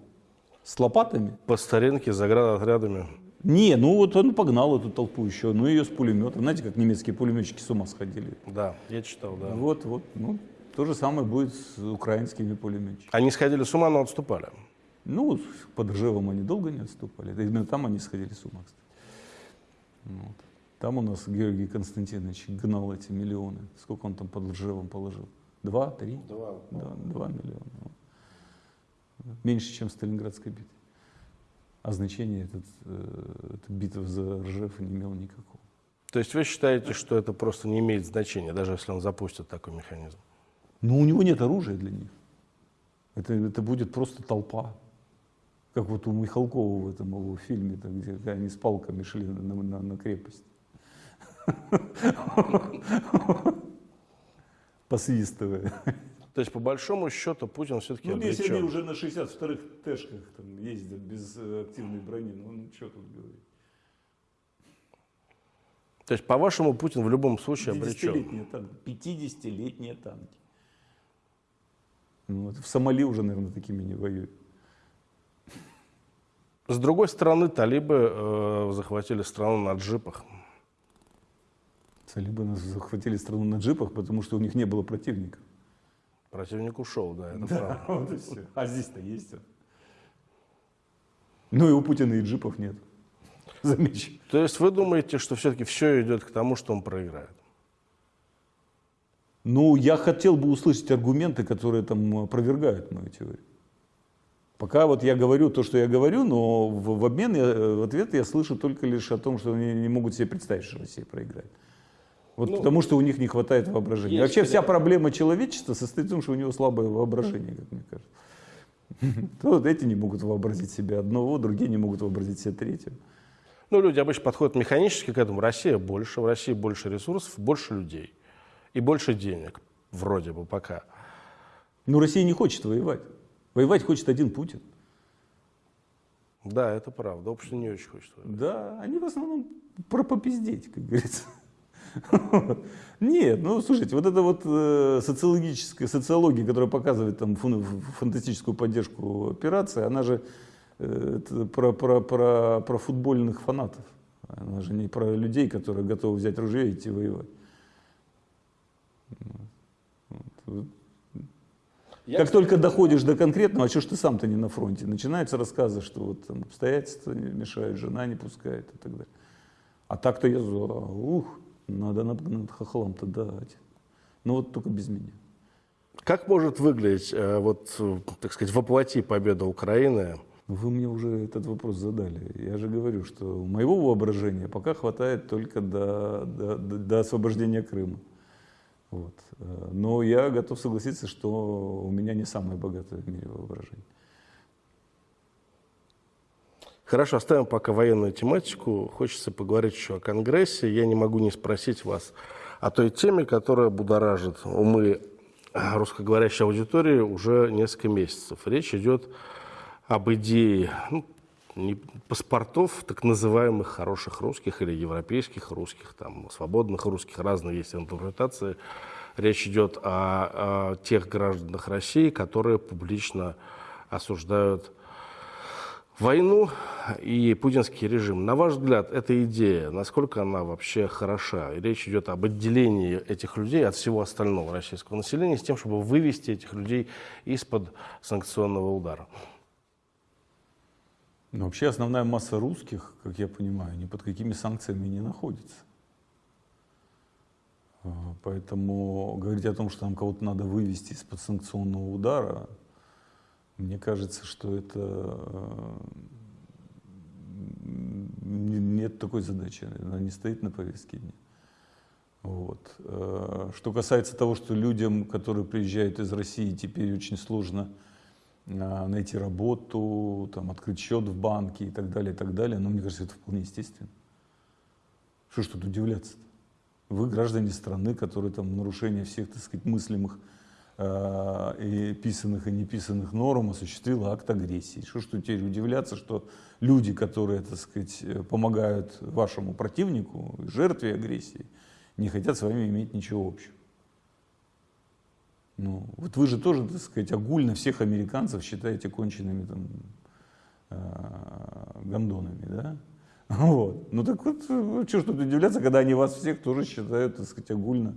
[SPEAKER 2] С лопатами?
[SPEAKER 1] По старинке, заградотрядами.
[SPEAKER 2] Не, ну вот он погнал эту толпу еще, ну ее с пулеметом. Знаете, как немецкие пулеметчики с ума сходили?
[SPEAKER 1] Да, я читал, да.
[SPEAKER 2] Вот, вот, ну, то же самое будет с украинскими пулеметчиками.
[SPEAKER 1] Они сходили с ума, но отступали.
[SPEAKER 2] Ну, под Ржевом они долго не отступали. Именно там они сходили с ума, кстати. Вот. Там у нас Георгий Константинович гнал эти миллионы. Сколько он там под Ржевом положил? Два, три?
[SPEAKER 1] Два.
[SPEAKER 2] Да, два миллиона. Меньше, чем в Сталинградской битве. А значения этот, э, эта битва за Ржев не имела никакого.
[SPEAKER 1] То есть вы считаете, что это просто не имеет значения, даже если он запустит такой механизм?
[SPEAKER 2] Ну, у него нет оружия для них. Это, это будет просто толпа. Как вот у Михалкова в этом его фильме, там, где они с палками шли на, на, на крепость. Посвистывая.
[SPEAKER 1] То есть, по большому счету, Путин все-таки
[SPEAKER 2] Ну, если они уже на 62-х Тэшках там, ездят без э, активной брони, ну, ну что тут говорить.
[SPEAKER 1] То есть, по-вашему, Путин в любом случае обречен?
[SPEAKER 2] 50-летние танки. 50-летние танки. Ну, вот в Сомали уже, наверное, такими не воюют.
[SPEAKER 1] С другой стороны, талибы э, захватили страну на джипах.
[SPEAKER 2] Талибы захватили страну на джипах, потому что у них не было противников.
[SPEAKER 1] Противник ушел, да, это
[SPEAKER 2] да, правда. Вот и все. А здесь-то есть он. Ну и у Путина и джипов нет. Замечу.
[SPEAKER 1] То есть вы думаете, что все-таки все идет к тому, что он проиграет?
[SPEAKER 2] Ну, я хотел бы услышать аргументы, которые там опровергают мою теорию. Пока вот я говорю то, что я говорю, но в, в обмен, я, в ответ я слышу только лишь о том, что они не могут себе представить, что Россия проиграет. Вот ну, потому что у них не хватает воображения. Вообще вся проблема человечества состоит в том, что у него слабое воображение, как мне кажется. Вот эти не могут вообразить себе одного, другие не могут вообразить себе третьего.
[SPEAKER 1] Ну, люди обычно подходят механически к этому. Россия больше, в России больше ресурсов, больше людей и больше денег, вроде бы пока.
[SPEAKER 2] Но Россия не хочет воевать. Воевать хочет один Путин.
[SPEAKER 1] Да, это правда. Общество не очень хочет воевать.
[SPEAKER 2] Да, они в основном про попиздеть, как говорится. Нет, ну слушайте, вот эта вот э, социологическая социология, которая показывает там фантастическую поддержку операции, она же э, про, про, про, про футбольных фанатов. Она же не про людей, которые готовы взять ружье и идти воевать. Я, как только доходишь до конкретного, а что ж ты сам-то не на фронте, начинаются рассказы, что вот там обстоятельства мешают, жена не пускает и так далее. А так-то я, ух, надо над, над хохлом-то дать. Ну вот только без меня.
[SPEAKER 1] Как может выглядеть, э, вот, так сказать, воплоти победа Украины?
[SPEAKER 2] Вы мне уже этот вопрос задали. Я же говорю, что моего воображения пока хватает только до, до, до освобождения Крыма. Вот. Э, но я готов согласиться, что у меня не самое богатое в мире воображение.
[SPEAKER 1] Хорошо, оставим пока военную тематику. Хочется поговорить еще о Конгрессе. Я не могу не спросить вас о той теме, которая будоражит умы русскоговорящей аудитории уже несколько месяцев. Речь идет об идее ну, паспортов так называемых хороших русских или европейских русских, там, свободных русских, разные есть интерпретации. Речь идет о, о тех гражданах России, которые публично осуждают войну и путинский режим. На ваш взгляд, эта идея, насколько она вообще хороша? Речь идет об отделении этих людей от всего остального российского населения с тем, чтобы вывести этих людей из-под санкционного удара.
[SPEAKER 2] Но вообще основная масса русских, как я понимаю, ни под какими санкциями не находится. А, поэтому говорить о том, что нам кого-то надо вывести из-под санкционного удара, мне кажется, что это э, нет такой задачи, она не стоит на повестке дня. Вот. Э, что касается того, что людям, которые приезжают из России, теперь очень сложно найти работу, там, открыть счет в банке и так далее, и так далее. Но мне кажется, это вполне естественно. Что ж тут удивляться -то? Вы граждане страны, которые там нарушение всех, так сказать, мыслимых э, и писанных и неписанных норм осуществила акт агрессии. Что ж тут теперь удивляться, что люди, которые, так сказать, помогают вашему противнику, жертве агрессии, не хотят с вами иметь ничего общего. Ну, вот вы же тоже, так сказать, огульно всех американцев считаете конченными там э, гондонами, да? Вот. Ну так вот, что ж тут удивляться, когда они вас всех тоже считают, так сказать, огульно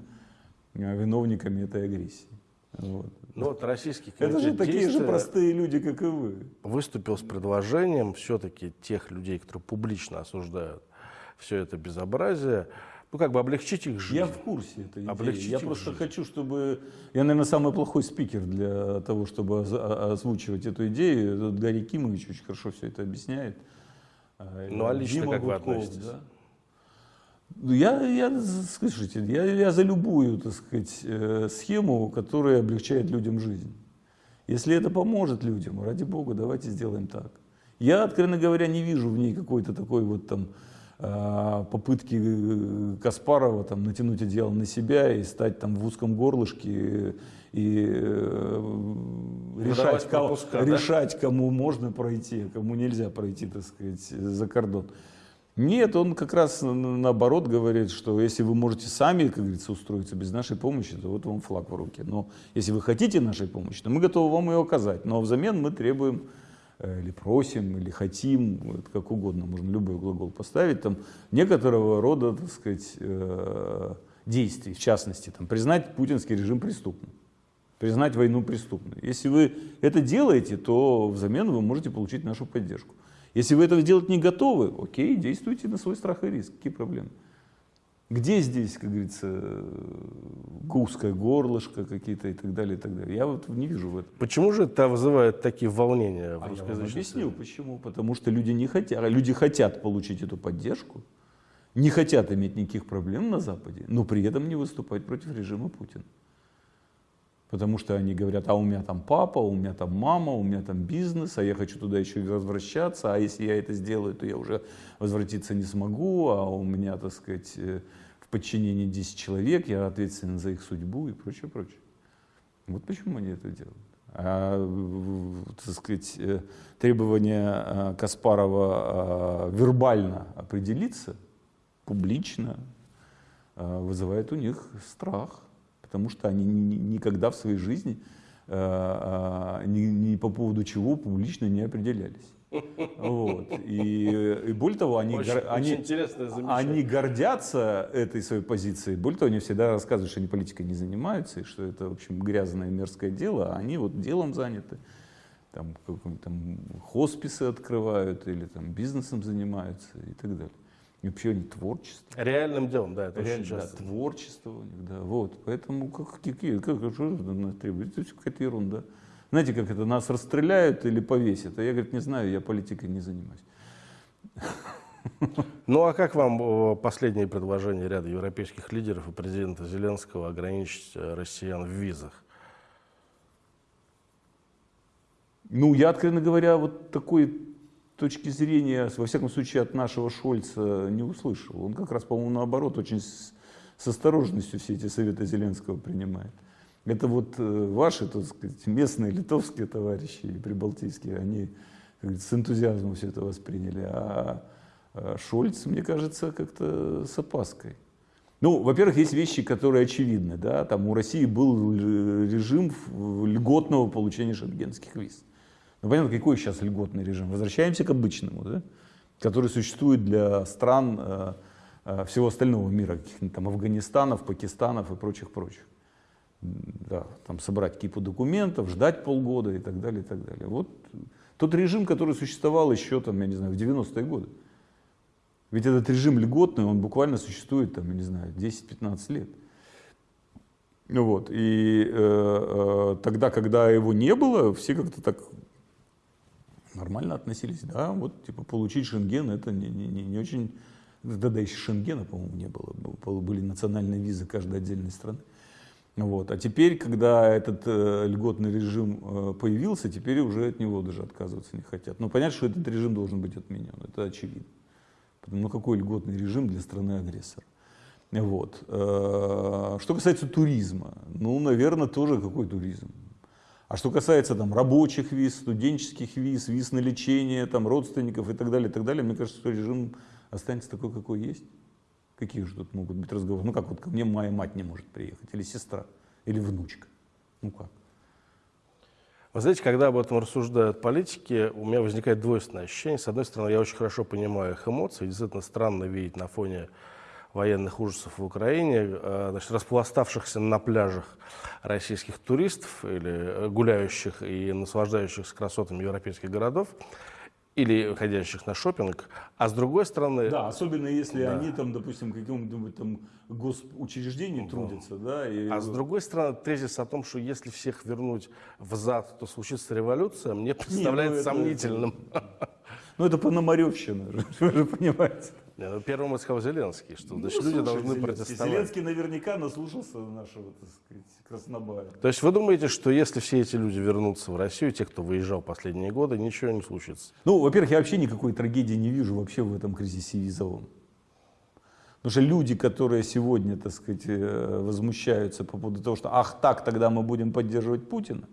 [SPEAKER 2] э, виновниками этой агрессии. Вот.
[SPEAKER 1] Ну вот российский
[SPEAKER 2] Это же такие же простые люди, как и вы.
[SPEAKER 1] Выступил с предложением все-таки тех людей, которые публично осуждают все это безобразие, ну, как бы облегчить их жизнь.
[SPEAKER 2] Я в курсе этой идеи. Облегчить я просто жизнь. хочу, чтобы... Я, наверное, самый плохой спикер для того, чтобы озвучивать эту идею. Тут Гарри Кимович очень хорошо все это объясняет.
[SPEAKER 1] А, ну, а лично Дима как Гудков, вы относитесь? Да?
[SPEAKER 2] Ну, я, я, слушайте, я, я за любую, так сказать, э, схему, которая облегчает людям жизнь. Если это поможет людям, ради бога, давайте сделаем так. Я, откровенно говоря, не вижу в ней какой-то такой вот там а, попытки э, Каспарова там, натянуть одеяло на себя и стать там в узком горлышке и э, решать, пропуска, кого, да? решать, кому можно пройти, а кому нельзя пройти, так сказать, за кордон. Нет, он как раз наоборот говорит, что если вы можете сами, как говорится, устроиться без нашей помощи, то вот вам флаг в руке. Но если вы хотите нашей помощи, то мы готовы вам ее оказать. Но взамен мы требуем Э, или просим, или хотим, вот как угодно, можно любой глагол поставить, там некоторого рода, так сказать, э, действий, в частности, там, признать путинский режим преступным, признать войну преступной. Если вы это делаете, то взамен вы можете получить нашу поддержку. Если вы этого делать не готовы, окей, действуйте на свой страх и риск, какие проблемы? Где здесь, как говорится, узкое горлышко какие-то и так далее, и так далее. Я вот не вижу в этом.
[SPEAKER 1] Почему же это вызывает такие волнения в
[SPEAKER 2] а я вам объясню, почему. Потому что люди не хотят, люди хотят получить эту поддержку, не хотят иметь никаких проблем на Западе, но при этом не выступать против режима Путина. Потому что они говорят, а у меня там папа, у меня там мама, у меня там бизнес, а я хочу туда еще и возвращаться, а если я это сделаю, то я уже возвратиться не смогу, а у меня, так сказать, э, подчинении 10 человек, я ответственен за их судьбу и прочее, прочее. Вот почему они это делают. А, так сказать, э, требование а, Каспарова а, вербально определиться, публично, вызывает у них страх, потому что они никогда в своей жизни ни, ни по поводу чего публично не определялись. Вот. И, и более того, они, очень, гор, они, они гордятся этой своей позицией. Более того, они всегда рассказывают, что они политикой не занимаются, и что это, в общем, грязное мерзкое дело, а они вот делом заняты. Там, там хосписы открывают или там бизнесом занимаются и так далее. И вообще они творчество.
[SPEAKER 1] Реальным делом, да, это
[SPEAKER 2] Реально, очень часто. Да, творчество у них, да. Вот. Поэтому как, какие, как, что это требует? Это какая-то ерунда. Знаете, как это, нас расстреляют или повесят? А я, говорит, не знаю, я политикой не занимаюсь.
[SPEAKER 1] Ну а как вам последнее предложение ряда европейских лидеров и президента Зеленского ограничить э, россиян в визах?
[SPEAKER 2] Ну, я, откровенно говоря, вот такой точки зрения, во всяком случае, от нашего Шольца не услышал. Он как раз, по-моему, наоборот, очень с, с осторожностью все эти советы Зеленского принимает. Это вот э, ваши, так сказать, местные литовские товарищи и прибалтийские, они с энтузиазмом все это восприняли. А, а Шольц, мне кажется, как-то с опаской. Ну, во-первых, есть вещи, которые очевидны. Да? Там у России был режим льготного получения шенгенских виз. Ну, понятно, какой сейчас льготный режим? Возвращаемся к обычному, да? который существует для стран э, э, всего остального мира, каких-нибудь там Афганистанов, Пакистанов и прочих-прочих да, там собрать кипу документов, ждать полгода и так далее, и так далее. Вот тот режим, который существовал еще, там, я не знаю, в 90-е годы. Ведь этот режим льготный, он буквально существует, там, я не знаю, 10-15 лет. Ну вот, и э, э, тогда, когда его не было, все как-то так нормально относились. Да, вот, типа, получить шенген, это не, не, не очень... Тогда еще шенгена, по-моему, не было. Были национальные визы каждой отдельной страны. Вот. А теперь, когда этот э, льготный режим э, появился, теперь уже от него даже отказываться не хотят. Но понятно, что этот режим должен быть отменен, это очевидно. Ну какой льготный режим для страны-агрессора? Вот. Э, что касается туризма, ну, наверное, тоже какой туризм. А что касается там, рабочих виз, студенческих виз, виз на лечение, там, родственников и так далее, и так далее, мне кажется, что режим останется такой, какой есть. Какие же тут могут быть разговоры? Ну как вот ко мне моя мать не может приехать, или сестра, или внучка. Ну как?
[SPEAKER 1] Вы знаете, когда об этом рассуждают политики, у меня возникает двойственное ощущение. С одной стороны, я очень хорошо понимаю их эмоции. Действительно странно видеть на фоне военных ужасов в Украине, э, значит, распластавшихся на пляжах российских туристов или гуляющих и наслаждающихся красотами европейских городов, или ходящих на шопинг, а с другой стороны...
[SPEAKER 2] Да, особенно если да. они там, допустим, в каком-нибудь там госучреждении да. трудятся, да.
[SPEAKER 1] И... А с другой стороны, тезис о том, что если всех вернуть в зад, то случится революция, мне представляется Не, ну, сомнительным.
[SPEAKER 2] Это, ну это Пономаревщина, вы же понимаете.
[SPEAKER 1] Ну, первым сказал Зеленский, что ну, значит, люди должны Зеленский. протестовать.
[SPEAKER 2] Зеленский наверняка наслушался нашего, так сказать, Краснобая.
[SPEAKER 1] То есть вы думаете, что если все эти люди вернутся в Россию, те, кто выезжал последние годы, ничего не случится?
[SPEAKER 2] Ну, во-первых, я вообще никакой трагедии не вижу вообще в этом кризисе визовом. Потому что люди, которые сегодня, так сказать, э, возмущаются по поводу того, что ах так, тогда мы будем поддерживать Путина,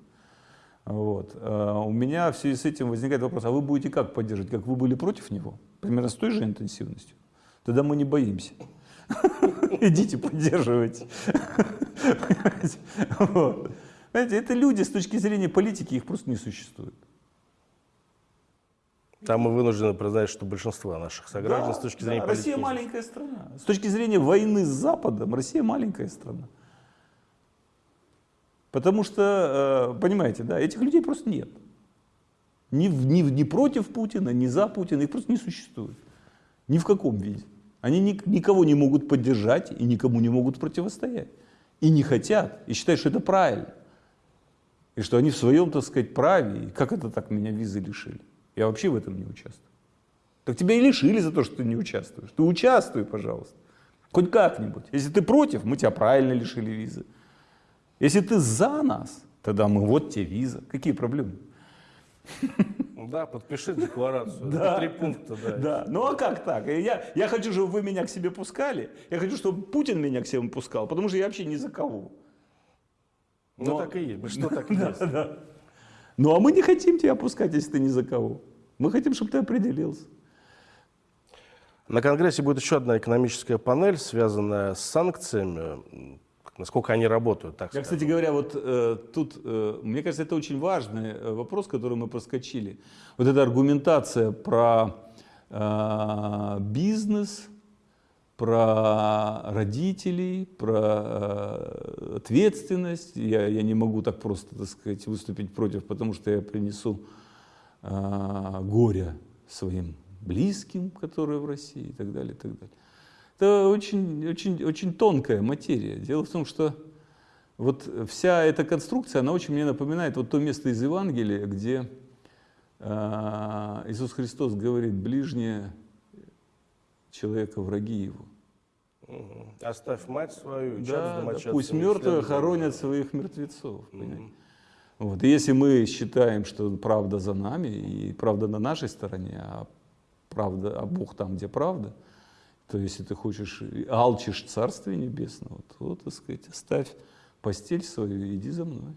[SPEAKER 2] вот. Э, у меня в связи с этим возникает вопрос, а вы будете как поддерживать? Как вы были против него? Примерно с той же интенсивностью? Тогда мы не боимся. Идите поддерживайте. Понимаете, это люди с точки зрения политики, их просто не существует.
[SPEAKER 1] Там мы вынуждены признать, что большинство наших сограждан да, с точки зрения
[SPEAKER 2] да,
[SPEAKER 1] политики...
[SPEAKER 2] Россия маленькая страна. С точки зрения войны с Западом, Россия маленькая страна. Потому что, э, понимаете, да, этих людей просто нет. Ни, ни, ни против Путина, ни за Путина, их просто не существует. Ни в каком виде. Они ни, никого не могут поддержать и никому не могут противостоять. И не хотят, и считают, что это правильно. И что они в своем, так сказать, праве. И как это так меня визы лишили? Я вообще в этом не участвую. Так тебя и лишили за то, что ты не участвуешь. Ты участвуй, пожалуйста. Хоть как-нибудь. Если ты против, мы тебя правильно лишили визы. Если ты за нас, тогда мы вот тебе виза. Какие проблемы?
[SPEAKER 1] Да, подпиши декларацию. Да, три пункта, да.
[SPEAKER 2] да. Ну а как так? Я, я хочу, чтобы вы меня к себе пускали. Я хочу, чтобы Путин меня к себе пускал, потому что я вообще ни за кого.
[SPEAKER 1] Ну так и есть. Что так и есть. Да, да.
[SPEAKER 2] Ну а мы не хотим тебя пускать, если ты ни за кого. Мы хотим, чтобы ты определился.
[SPEAKER 1] На Конгрессе будет еще одна экономическая панель, связанная с санкциями насколько они работают. Так
[SPEAKER 2] Я, кстати говоря, вот э, тут, э, мне кажется, это очень важный э, вопрос, который мы проскочили. Вот эта аргументация про э, бизнес, про родителей, про э, ответственность. Я, я не могу так просто, так сказать, выступить против, потому что я принесу э, горе своим близким, которые в России и так далее, и так далее. Это очень, очень, очень тонкая материя. Дело в том, что вот вся эта конструкция, она очень мне напоминает вот то место из Евангелия, где э, Иисус Христос говорит, ближнее человека враги его.
[SPEAKER 1] Оставь мать свою,
[SPEAKER 2] да, да, пусть мертвые хоронят своих мертвецов. Вот. И если мы считаем, что правда за нами, и правда на нашей стороне, а правда, а Бог там, где правда, то если ты хочешь, алчишь Царствия Небесного, то, так сказать, оставь постель свою иди за мной.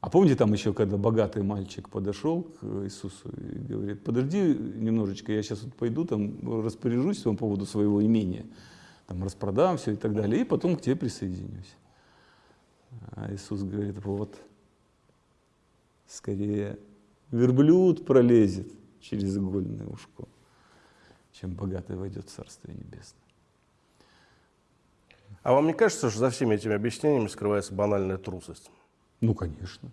[SPEAKER 2] А помните там еще, когда богатый мальчик подошел к Иисусу и говорит, подожди немножечко, я сейчас вот пойду там распоряжусь по поводу своего имения, там распродам все и так далее, и потом к тебе присоединюсь. А Иисус говорит, вот, скорее верблюд пролезет через игольное ушко чем богатый войдет в Царствие Небесное.
[SPEAKER 1] А вам не кажется, что за всеми этими объяснениями скрывается банальная трусость?
[SPEAKER 2] Ну, конечно.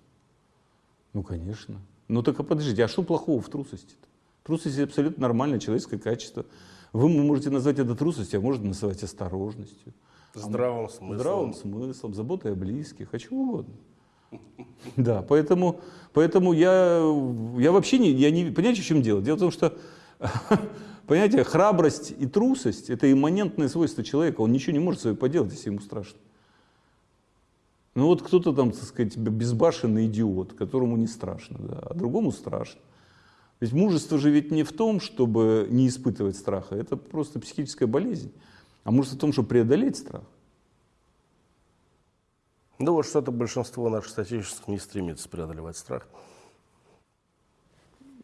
[SPEAKER 2] Ну, конечно. Ну, так а подождите, а что плохого в трусости-то? Трусость – абсолютно нормальное человеческое качество. Вы можете назвать это трусостью, а можете называть осторожностью.
[SPEAKER 1] Здравым смыслом.
[SPEAKER 2] Здравым смыслом, заботой о близких, о чем угодно. Да, поэтому, поэтому я, я вообще не, я не, понимаете, в чем дело? Дело в том, что Понимаете, храбрость и трусость – это имманентное свойство человека. Он ничего не может с собой поделать, если ему страшно. Ну вот кто-то там, так сказать, безбашенный идиот, которому не страшно, да, а другому страшно. Ведь мужество же ведь не в том, чтобы не испытывать страха, это просто психическая болезнь. А может в том, чтобы преодолеть страх?
[SPEAKER 1] Ну вот что-то большинство наших статистических не стремится преодолевать страх.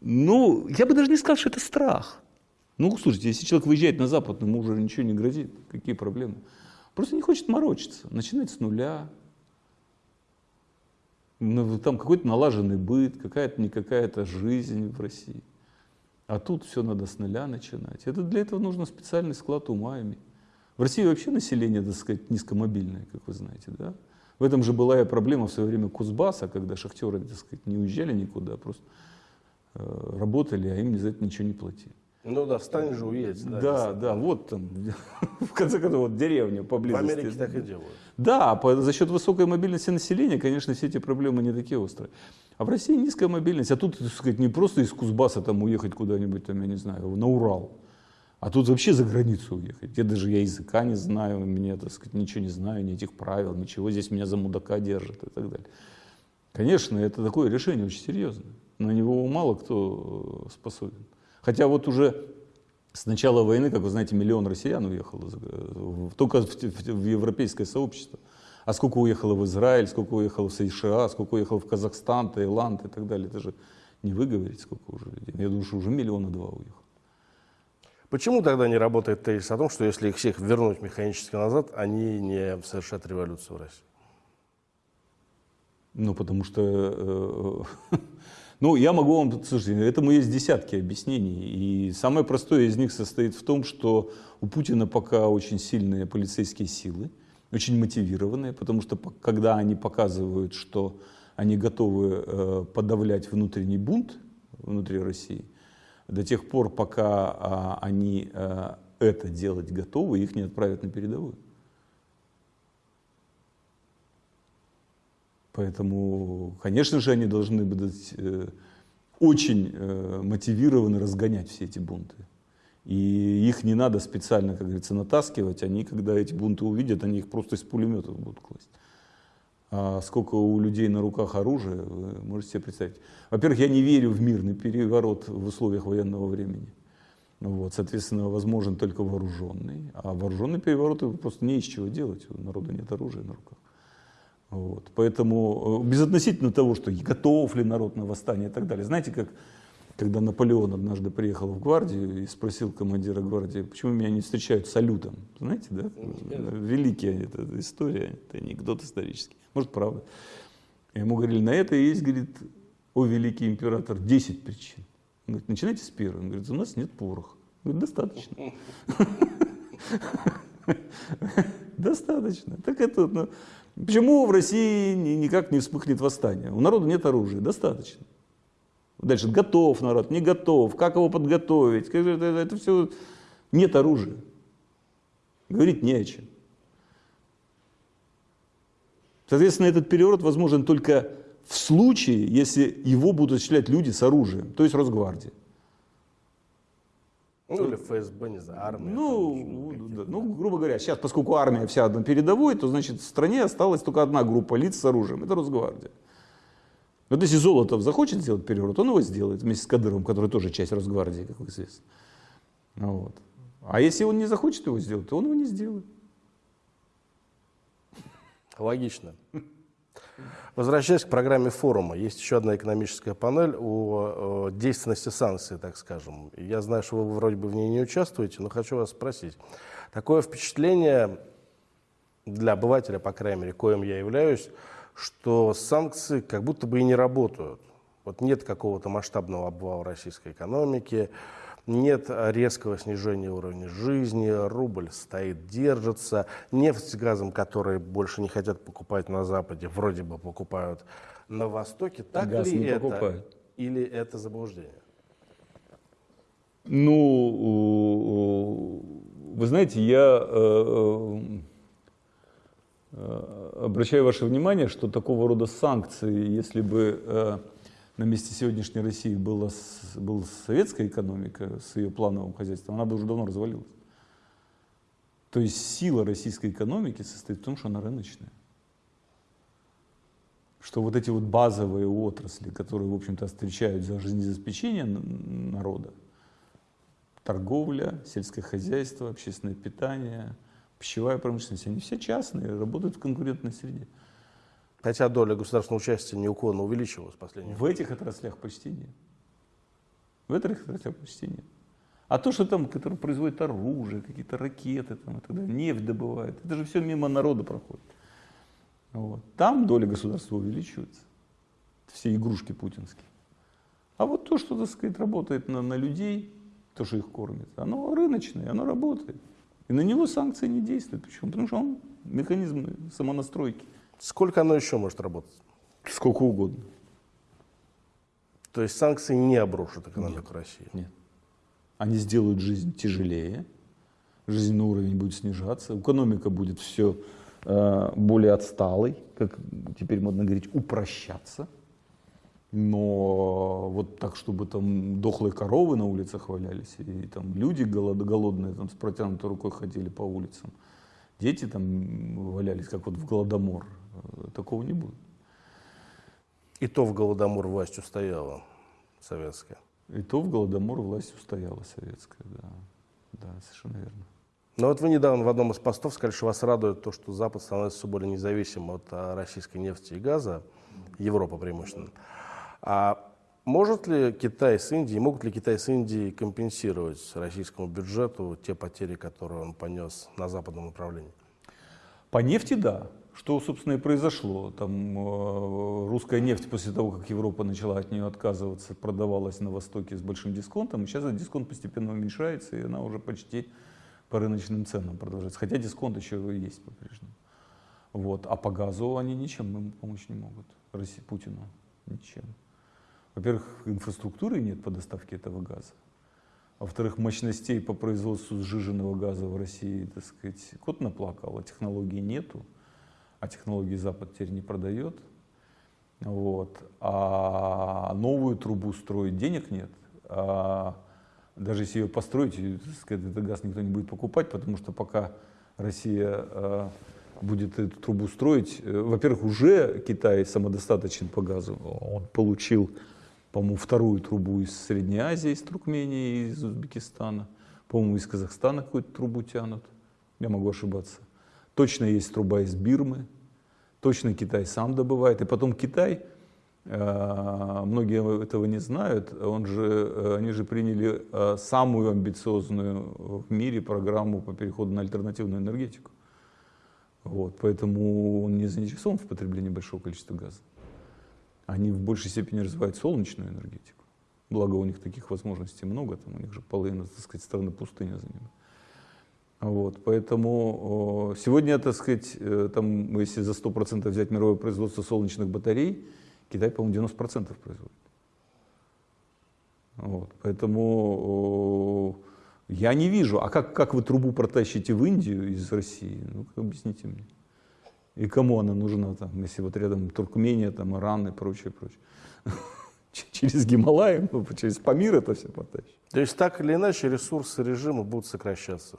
[SPEAKER 2] Ну, я бы даже не сказал, что это страх. Ну, слушайте, если человек выезжает на Запад, ему уже ничего не грозит. Какие проблемы? Просто не хочет морочиться. Начинать с нуля. Ну, там какой-то налаженный быт, какая-то не какая-то жизнь в России. А тут все надо с нуля начинать. Это для этого нужно специальный склад ума иметь. В России вообще население, так сказать, низкомобильное, как вы знаете, да? В этом же была и проблема в свое время Кузбасса, когда шахтеры, так сказать, не уезжали никуда, просто э, работали, а им за это ничего не платили.
[SPEAKER 1] Ну да, встань же, уедь.
[SPEAKER 2] Да, да, да, вот там, в конце концов, вот деревня поблизости.
[SPEAKER 1] В Америке так и делают.
[SPEAKER 2] Да, по, за счет высокой мобильности населения, конечно, все эти проблемы не такие острые. А в России низкая мобильность, а тут, так сказать, не просто из Кузбасса там уехать куда-нибудь, там, я не знаю, на Урал, а тут вообще за границу уехать. Где даже я языка не знаю, мне, так сказать, ничего не знаю, ни этих правил, ничего, здесь меня за мудака держат и так далее. Конечно, это такое решение очень серьезное. На него мало кто э, способен. Хотя вот уже с начала войны, как вы знаете, миллион россиян уехало только в европейское сообщество. А сколько уехало в Израиль, сколько уехало в США, сколько уехало в Казахстан, Таиланд и так далее. Это же не выговорить, сколько уже людей. Я думаю, что уже миллиона два уехало.
[SPEAKER 1] Почему тогда не работает тезис о том, что если их всех вернуть механически назад, они не совершат революцию в России?
[SPEAKER 2] Ну, потому что э, Ну, я могу вам, слушайте, этому есть десятки объяснений. И самое простое из них состоит в том, что у Путина пока очень сильные полицейские силы, очень мотивированные, потому что когда они показывают, что они готовы э, подавлять внутренний бунт внутри России, до тех пор, пока а, они э, это делать готовы, их не отправят на передовую. Поэтому, конечно же, они должны быть э, очень э, мотивированы разгонять все эти бунты. И их не надо специально, как говорится, натаскивать. Они, когда эти бунты увидят, они их просто из пулеметов будут класть. А сколько у людей на руках оружия, вы можете себе представить. Во-первых, я не верю в мирный переворот в условиях военного времени. Вот, соответственно, возможен только вооруженный. А вооруженный переворот просто не из чего делать. У народа нет оружия на руках. Вот. Поэтому э, безотносительно того, что готов ли народ на восстание и так далее. Знаете, как когда Наполеон однажды приехал в гвардию и спросил командира гвардии, почему меня не встречают салютом. Знаете, да? Великая эта история, это анекдот исторический. Может, правда. Ему говорили, на это есть, говорит, о великий император, 10 причин. Он говорит, начинайте с первой. Он говорит, у нас нет пороха. Говорит, достаточно. Достаточно. Так это, ну, Почему в России никак не вспыхнет восстание? У народа нет оружия, достаточно. Дальше, готов народ, не готов, как его подготовить, это, это, это все, нет оружия. Говорить не о чем. Соответственно, этот переворот возможен только в случае, если его будут осуществлять люди с оружием, то есть Росгвардия.
[SPEAKER 1] Ну, или ФСБ, не знаю, армия.
[SPEAKER 2] Ну, да, ну, грубо говоря, сейчас, поскольку армия вся на передовой, то, значит, в стране осталась только одна группа лиц с оружием. Это Росгвардия. Вот если Золотов захочет сделать переворот, он его сделает вместе с Кадыровым, который тоже часть Росгвардии, как известно. Вот. А если он не захочет его сделать, то он его не сделает.
[SPEAKER 1] Логично. Возвращаясь к программе форума, есть еще одна экономическая панель о, о действенности санкций, так скажем. Я знаю, что вы вроде бы в ней не участвуете, но хочу вас спросить. Такое впечатление для обывателя, по крайней мере, коим я являюсь, что санкции как будто бы и не работают. Вот нет какого-то масштабного обвала российской экономики, нет резкого снижения уровня жизни, рубль стоит, держится, нефть с газом, которые больше не хотят покупать на Западе, вроде бы покупают на Востоке. Так Газ ли это? Покупают. Или это заблуждение?
[SPEAKER 2] Ну, вы знаете, я э, э, обращаю ваше внимание, что такого рода санкции, если бы э, на месте сегодняшней России была, была советская экономика с ее плановым хозяйством, она бы уже давно развалилась. То есть сила российской экономики состоит в том, что она рыночная. Что вот эти вот базовые отрасли, которые, в общем-то, встречают за жизнеобеспечение народа, торговля, сельское хозяйство, общественное питание, пищевая промышленность, они все частные, работают в конкурентной среде.
[SPEAKER 1] Хотя доля государственного участия неуклонно увеличивалась в последние
[SPEAKER 2] В этих отраслях почти нет. В этих отраслях почти нет. А то, что там, который производит оружие, какие-то ракеты, там, и так далее, нефть добывает, это же все мимо народа проходит. Вот. Там доля государства увеличивается. Все игрушки путинские. А вот то, что, так сказать, работает на, на людей, то, что их кормит, оно рыночное, оно работает. И на него санкции не действуют. Почему? Потому что он механизм самонастройки.
[SPEAKER 1] Сколько оно еще может работать?
[SPEAKER 2] Сколько угодно.
[SPEAKER 1] То есть санкции не обрушат экономику
[SPEAKER 2] Нет.
[SPEAKER 1] России?
[SPEAKER 2] Нет. Они сделают жизнь тяжелее, жизненный уровень будет снижаться, экономика будет все э, более отсталой, как теперь модно говорить, упрощаться. Но вот так, чтобы там дохлые коровы на улицах валялись, и там люди голод, голодные там, с протянутой рукой ходили по улицам, дети там валялись, как вот в Голодомор, такого не будет.
[SPEAKER 1] И то в Голодомор власть устояла советская.
[SPEAKER 2] И то в Голодомор власть устояла советская, да. Да, совершенно верно.
[SPEAKER 1] Но вот вы недавно в одном из постов сказали, что вас радует то, что Запад становится все более независимым от а, российской нефти и газа, Европа преимущественно. А может ли Китай с Индией, могут ли Китай с Индией компенсировать российскому бюджету те потери, которые он понес на западном направлении?
[SPEAKER 2] По нефти, да. Что, собственно, и произошло. Там э, русская нефть после того, как Европа начала от нее отказываться, продавалась на Востоке с большим дисконтом. И сейчас этот дисконт постепенно уменьшается, и она уже почти по рыночным ценам продолжается. Хотя дисконт еще есть по-прежнему. Вот. А по газу они ничем ему помочь не могут. России, Путину ничем. Во-первых, инфраструктуры нет по доставке этого газа. Во-вторых, мощностей по производству сжиженного газа в России, так сказать, кот наплакал, а технологий нету а технологии Запад теперь не продает. Вот. А новую трубу строить денег нет. А даже если ее построить, этот газ никто не будет покупать, потому что пока Россия э, будет эту трубу строить, э, во-первых, уже Китай самодостаточен по газу. Он получил, по-моему, вторую трубу из Средней Азии, из Туркмении, из Узбекистана. По-моему, из Казахстана какую-то трубу тянут. Я могу ошибаться. Точно есть труба из Бирмы, точно Китай сам добывает. И потом Китай, э, многие этого не знают, он же, э, они же приняли э, самую амбициозную в мире программу по переходу на альтернативную энергетику. Вот, поэтому он не заинтересован в потреблении большого количества газа. Они в большей степени развивают солнечную энергетику. Благо у них таких возможностей много, там у них же половина, так сказать, страны пустыня занимает. Вот, поэтому сегодня, так сказать, э, там, если за 100% взять мировое производство солнечных батарей, Китай, по-моему, 90% производит. Вот, поэтому я не вижу, а как, как вы трубу протащите в Индию из России? Ну, объясните мне. И кому она нужна, там, если вот рядом Туркмения, там, Иран и прочее, прочее. Через Гималаи, ну, через Памир это все потащить.
[SPEAKER 1] То есть так или иначе ресурсы режима будут сокращаться?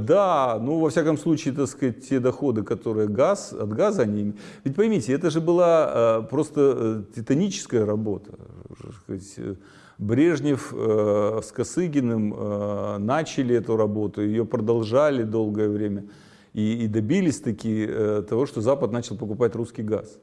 [SPEAKER 2] Да, ну, во всяком случае, так сказать, те доходы, которые газ, от газа они... Ведь поймите, это же была э, просто э, титаническая работа. Э, Брежнев э, с Косыгиным э, начали эту работу, ее продолжали долгое время и, и добились таки э, того, что Запад начал покупать русский газ.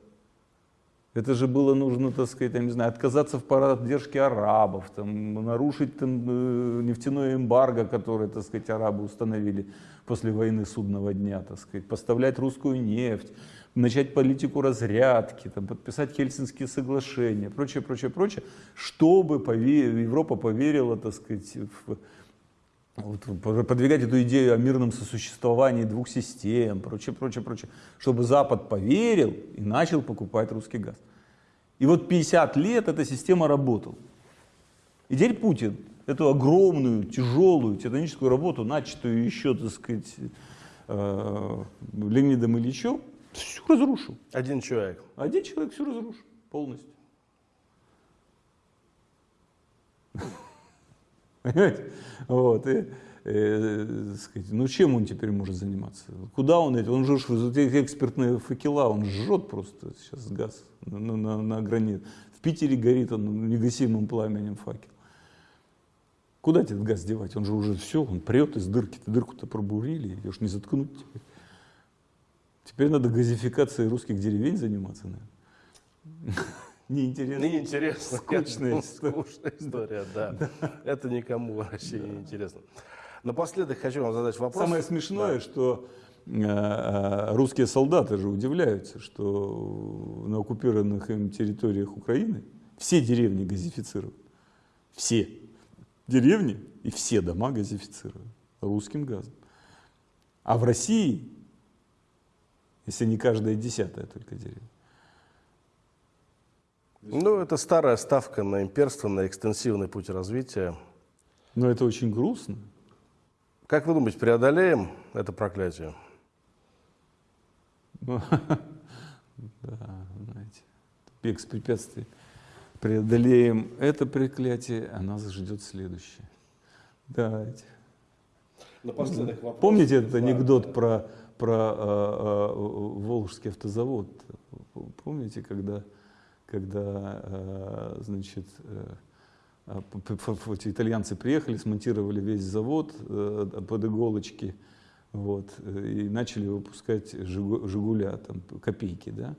[SPEAKER 2] Это же было нужно, так сказать, я не знаю, отказаться в поддержке арабов, там, нарушить там, э, нефтяное эмбарго, которое, так сказать, арабы установили после войны судного дня, так сказать, поставлять русскую нефть, начать политику разрядки, там, подписать Хельсинские соглашения, прочее, прочее, прочее, чтобы пове Европа поверила, так сказать, в, вот, подвигать эту идею о мирном сосуществовании двух систем, прочее, прочее, прочее, чтобы Запад поверил и начал покупать русский газ. И вот 50 лет эта система работала. И теперь Путин эту огромную, тяжелую, титаническую работу, начатую еще, так сказать, э, Леонидом Ильичем, все разрушил.
[SPEAKER 1] Один человек.
[SPEAKER 2] Один человек все разрушил полностью. Понимаете? Вот. И, э, сказать, ну чем он теперь может заниматься? Куда он эти? Он же эти экспертные факела, он жжет просто сейчас газ на, на, на гранит. В Питере горит он негасимым пламенем факел. Куда этот газ девать? Он же уже все, он прет из дырки. Дырку-то пробурили, ее ж не заткнуть теперь. Теперь надо газификацией русских деревень заниматься, наверное. Неинтересно.
[SPEAKER 1] Неинтересно.
[SPEAKER 2] Скучная история.
[SPEAKER 1] Скучная история, да. Это никому в России не интересно. Напоследок хочу вам задать вопрос.
[SPEAKER 2] Самое смешное, что э, э, русские солдаты же удивляются, что на оккупированных им территориях Украины все деревни газифицируют. Все деревни и все дома газифицируют русским газом. А в России, если не каждая десятая только деревня,
[SPEAKER 1] Ну, это старая ставка на имперство, на экстенсивный путь развития.
[SPEAKER 2] но это очень грустно.
[SPEAKER 1] Как вы думаете, преодолеем это проклятие?
[SPEAKER 2] Ну, Да, знаете, бег с препятствий. Преодолеем это проклятие, а нас ждет следующее. Давайте.
[SPEAKER 1] Напоследок вопрос.
[SPEAKER 2] Помните этот анекдот про, про э, э, Волжский автозавод? Помните, когда, когда э, значит, э, э, эти итальянцы приехали, смонтировали весь завод под иголочки, вот, и начали выпускать «Жигу- «Жигуля», там, копейки, да?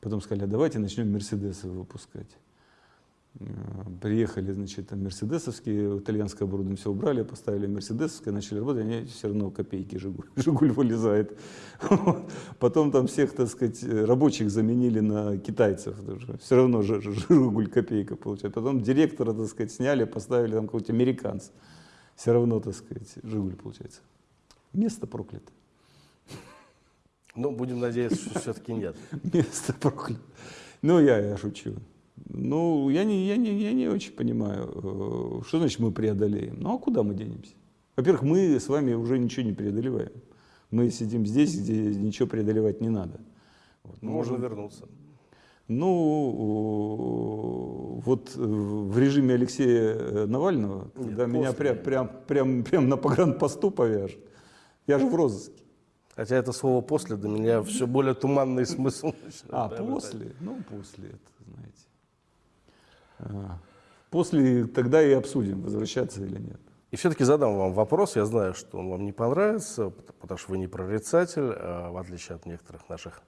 [SPEAKER 2] Потом сказали, а давайте начнем «Мерседесы» выпускать. Э, Приехали, значит, мерседесовские, итальянское оборудование все убрали, поставили мерседесовское, начали работать, они все равно копейки Жигуль, Жигуль вылезает. Потом там всех, так сказать, рабочих заменили на китайцев, все равно Жигуль копейка получается. Потом директора, так сказать, сняли, поставили там какого-то американца. Все равно, так сказать, Жигуль получается. Место проклято.
[SPEAKER 1] Ну, будем надеяться, что все-таки нет.
[SPEAKER 2] Место проклято. Ну, я, я шучу. Ну, я не, я, не, я не очень понимаю, э, что значит мы преодолеем. Ну, а куда мы денемся? Во-первых, мы с вами уже ничего не преодолеваем. Мы сидим здесь, где ничего преодолевать не надо. Вот. Мы
[SPEAKER 1] Можно
[SPEAKER 2] можем-
[SPEAKER 1] вернуться.
[SPEAKER 2] Ну, вот в режиме Алексея э, Навального,
[SPEAKER 1] Нет,
[SPEAKER 2] когда меня
[SPEAKER 1] после.
[SPEAKER 2] прям, прям, прям, прям на погранпосту повяжут, я же в розыске.
[SPEAKER 1] Хотя это слово «после» для меня все более туманный смысл.
[SPEAKER 2] А, после? Ну, после это, знаете. После тогда и обсудим, возвращаться или нет.
[SPEAKER 1] И все-таки задам вам вопрос. Я знаю, что он вам не понравится, пот- потому что вы не прорицатель, а, в отличие от некоторых наших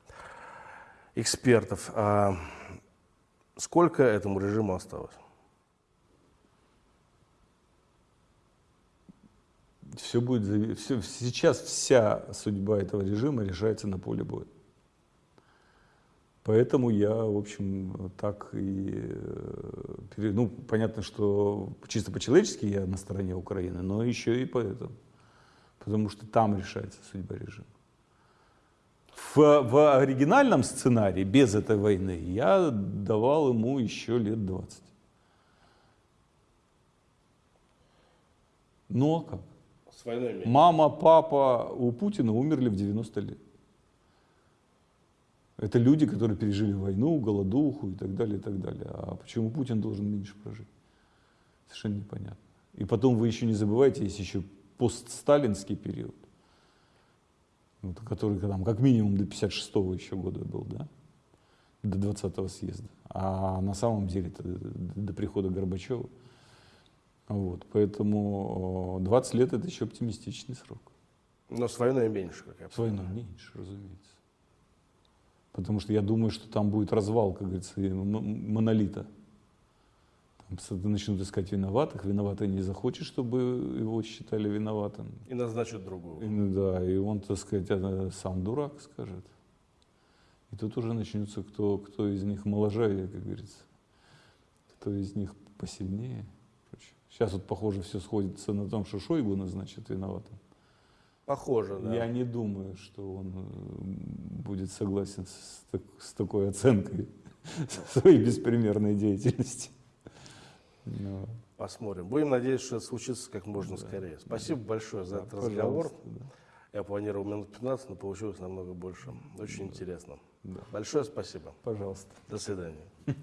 [SPEAKER 1] экспертов. А сколько этому режиму осталось?
[SPEAKER 2] Все будет, все, сейчас вся судьба этого режима решается на поле боя. Поэтому я, в общем, так и... э, Ну, понятно, что чисто по-человечески я на стороне Украины, но еще и поэтому. Потому что там решается судьба режима. В, в оригинальном сценарии, без этой войны, я давал ему еще лет 20. Ну а как?
[SPEAKER 1] С войной
[SPEAKER 2] Мама, папа у Путина умерли в 90 лет. Это люди, которые пережили войну, голодуху и так далее, и так далее. А почему Путин должен меньше прожить? Совершенно непонятно. И потом вы еще не забывайте, есть еще постсталинский период, вот, который там, как минимум до 56-го еще года был, да? До 20-го съезда. А на самом деле до прихода Горбачева. Вот, поэтому э, 20 лет это еще оптимистичный срок.
[SPEAKER 1] Но с войной меньше, как я
[SPEAKER 2] С войной меньше, разумеется. Потому что я думаю, что там будет развал, как говорится, монолита. Там начнут искать виноватых, виноватый не захочет, чтобы его считали виноватым.
[SPEAKER 1] И назначат другую.
[SPEAKER 2] И, ну да, и он, так сказать, э, сам дурак скажет. И тут уже начнется, кто, кто из них моложавее, как говорится. Кто из них посильнее. Сейчас вот, похоже, все сходится на том, что Шойгу назначат виноватым.
[SPEAKER 1] Похоже, да.
[SPEAKER 2] Я не думаю, что он э, будет согласен с, так- с такой оценкой своей беспримерной деятельности. Ну,
[SPEAKER 1] Посмотрим. Будем надеяться, что это случится как можно скорее. Спасибо большое за этот разговор.
[SPEAKER 2] да.
[SPEAKER 1] Я планировал минут 15, но получилось намного больше. Очень интересно.
[SPEAKER 2] Да.
[SPEAKER 1] Большое спасибо.
[SPEAKER 2] Пожалуйста.
[SPEAKER 1] До свидания.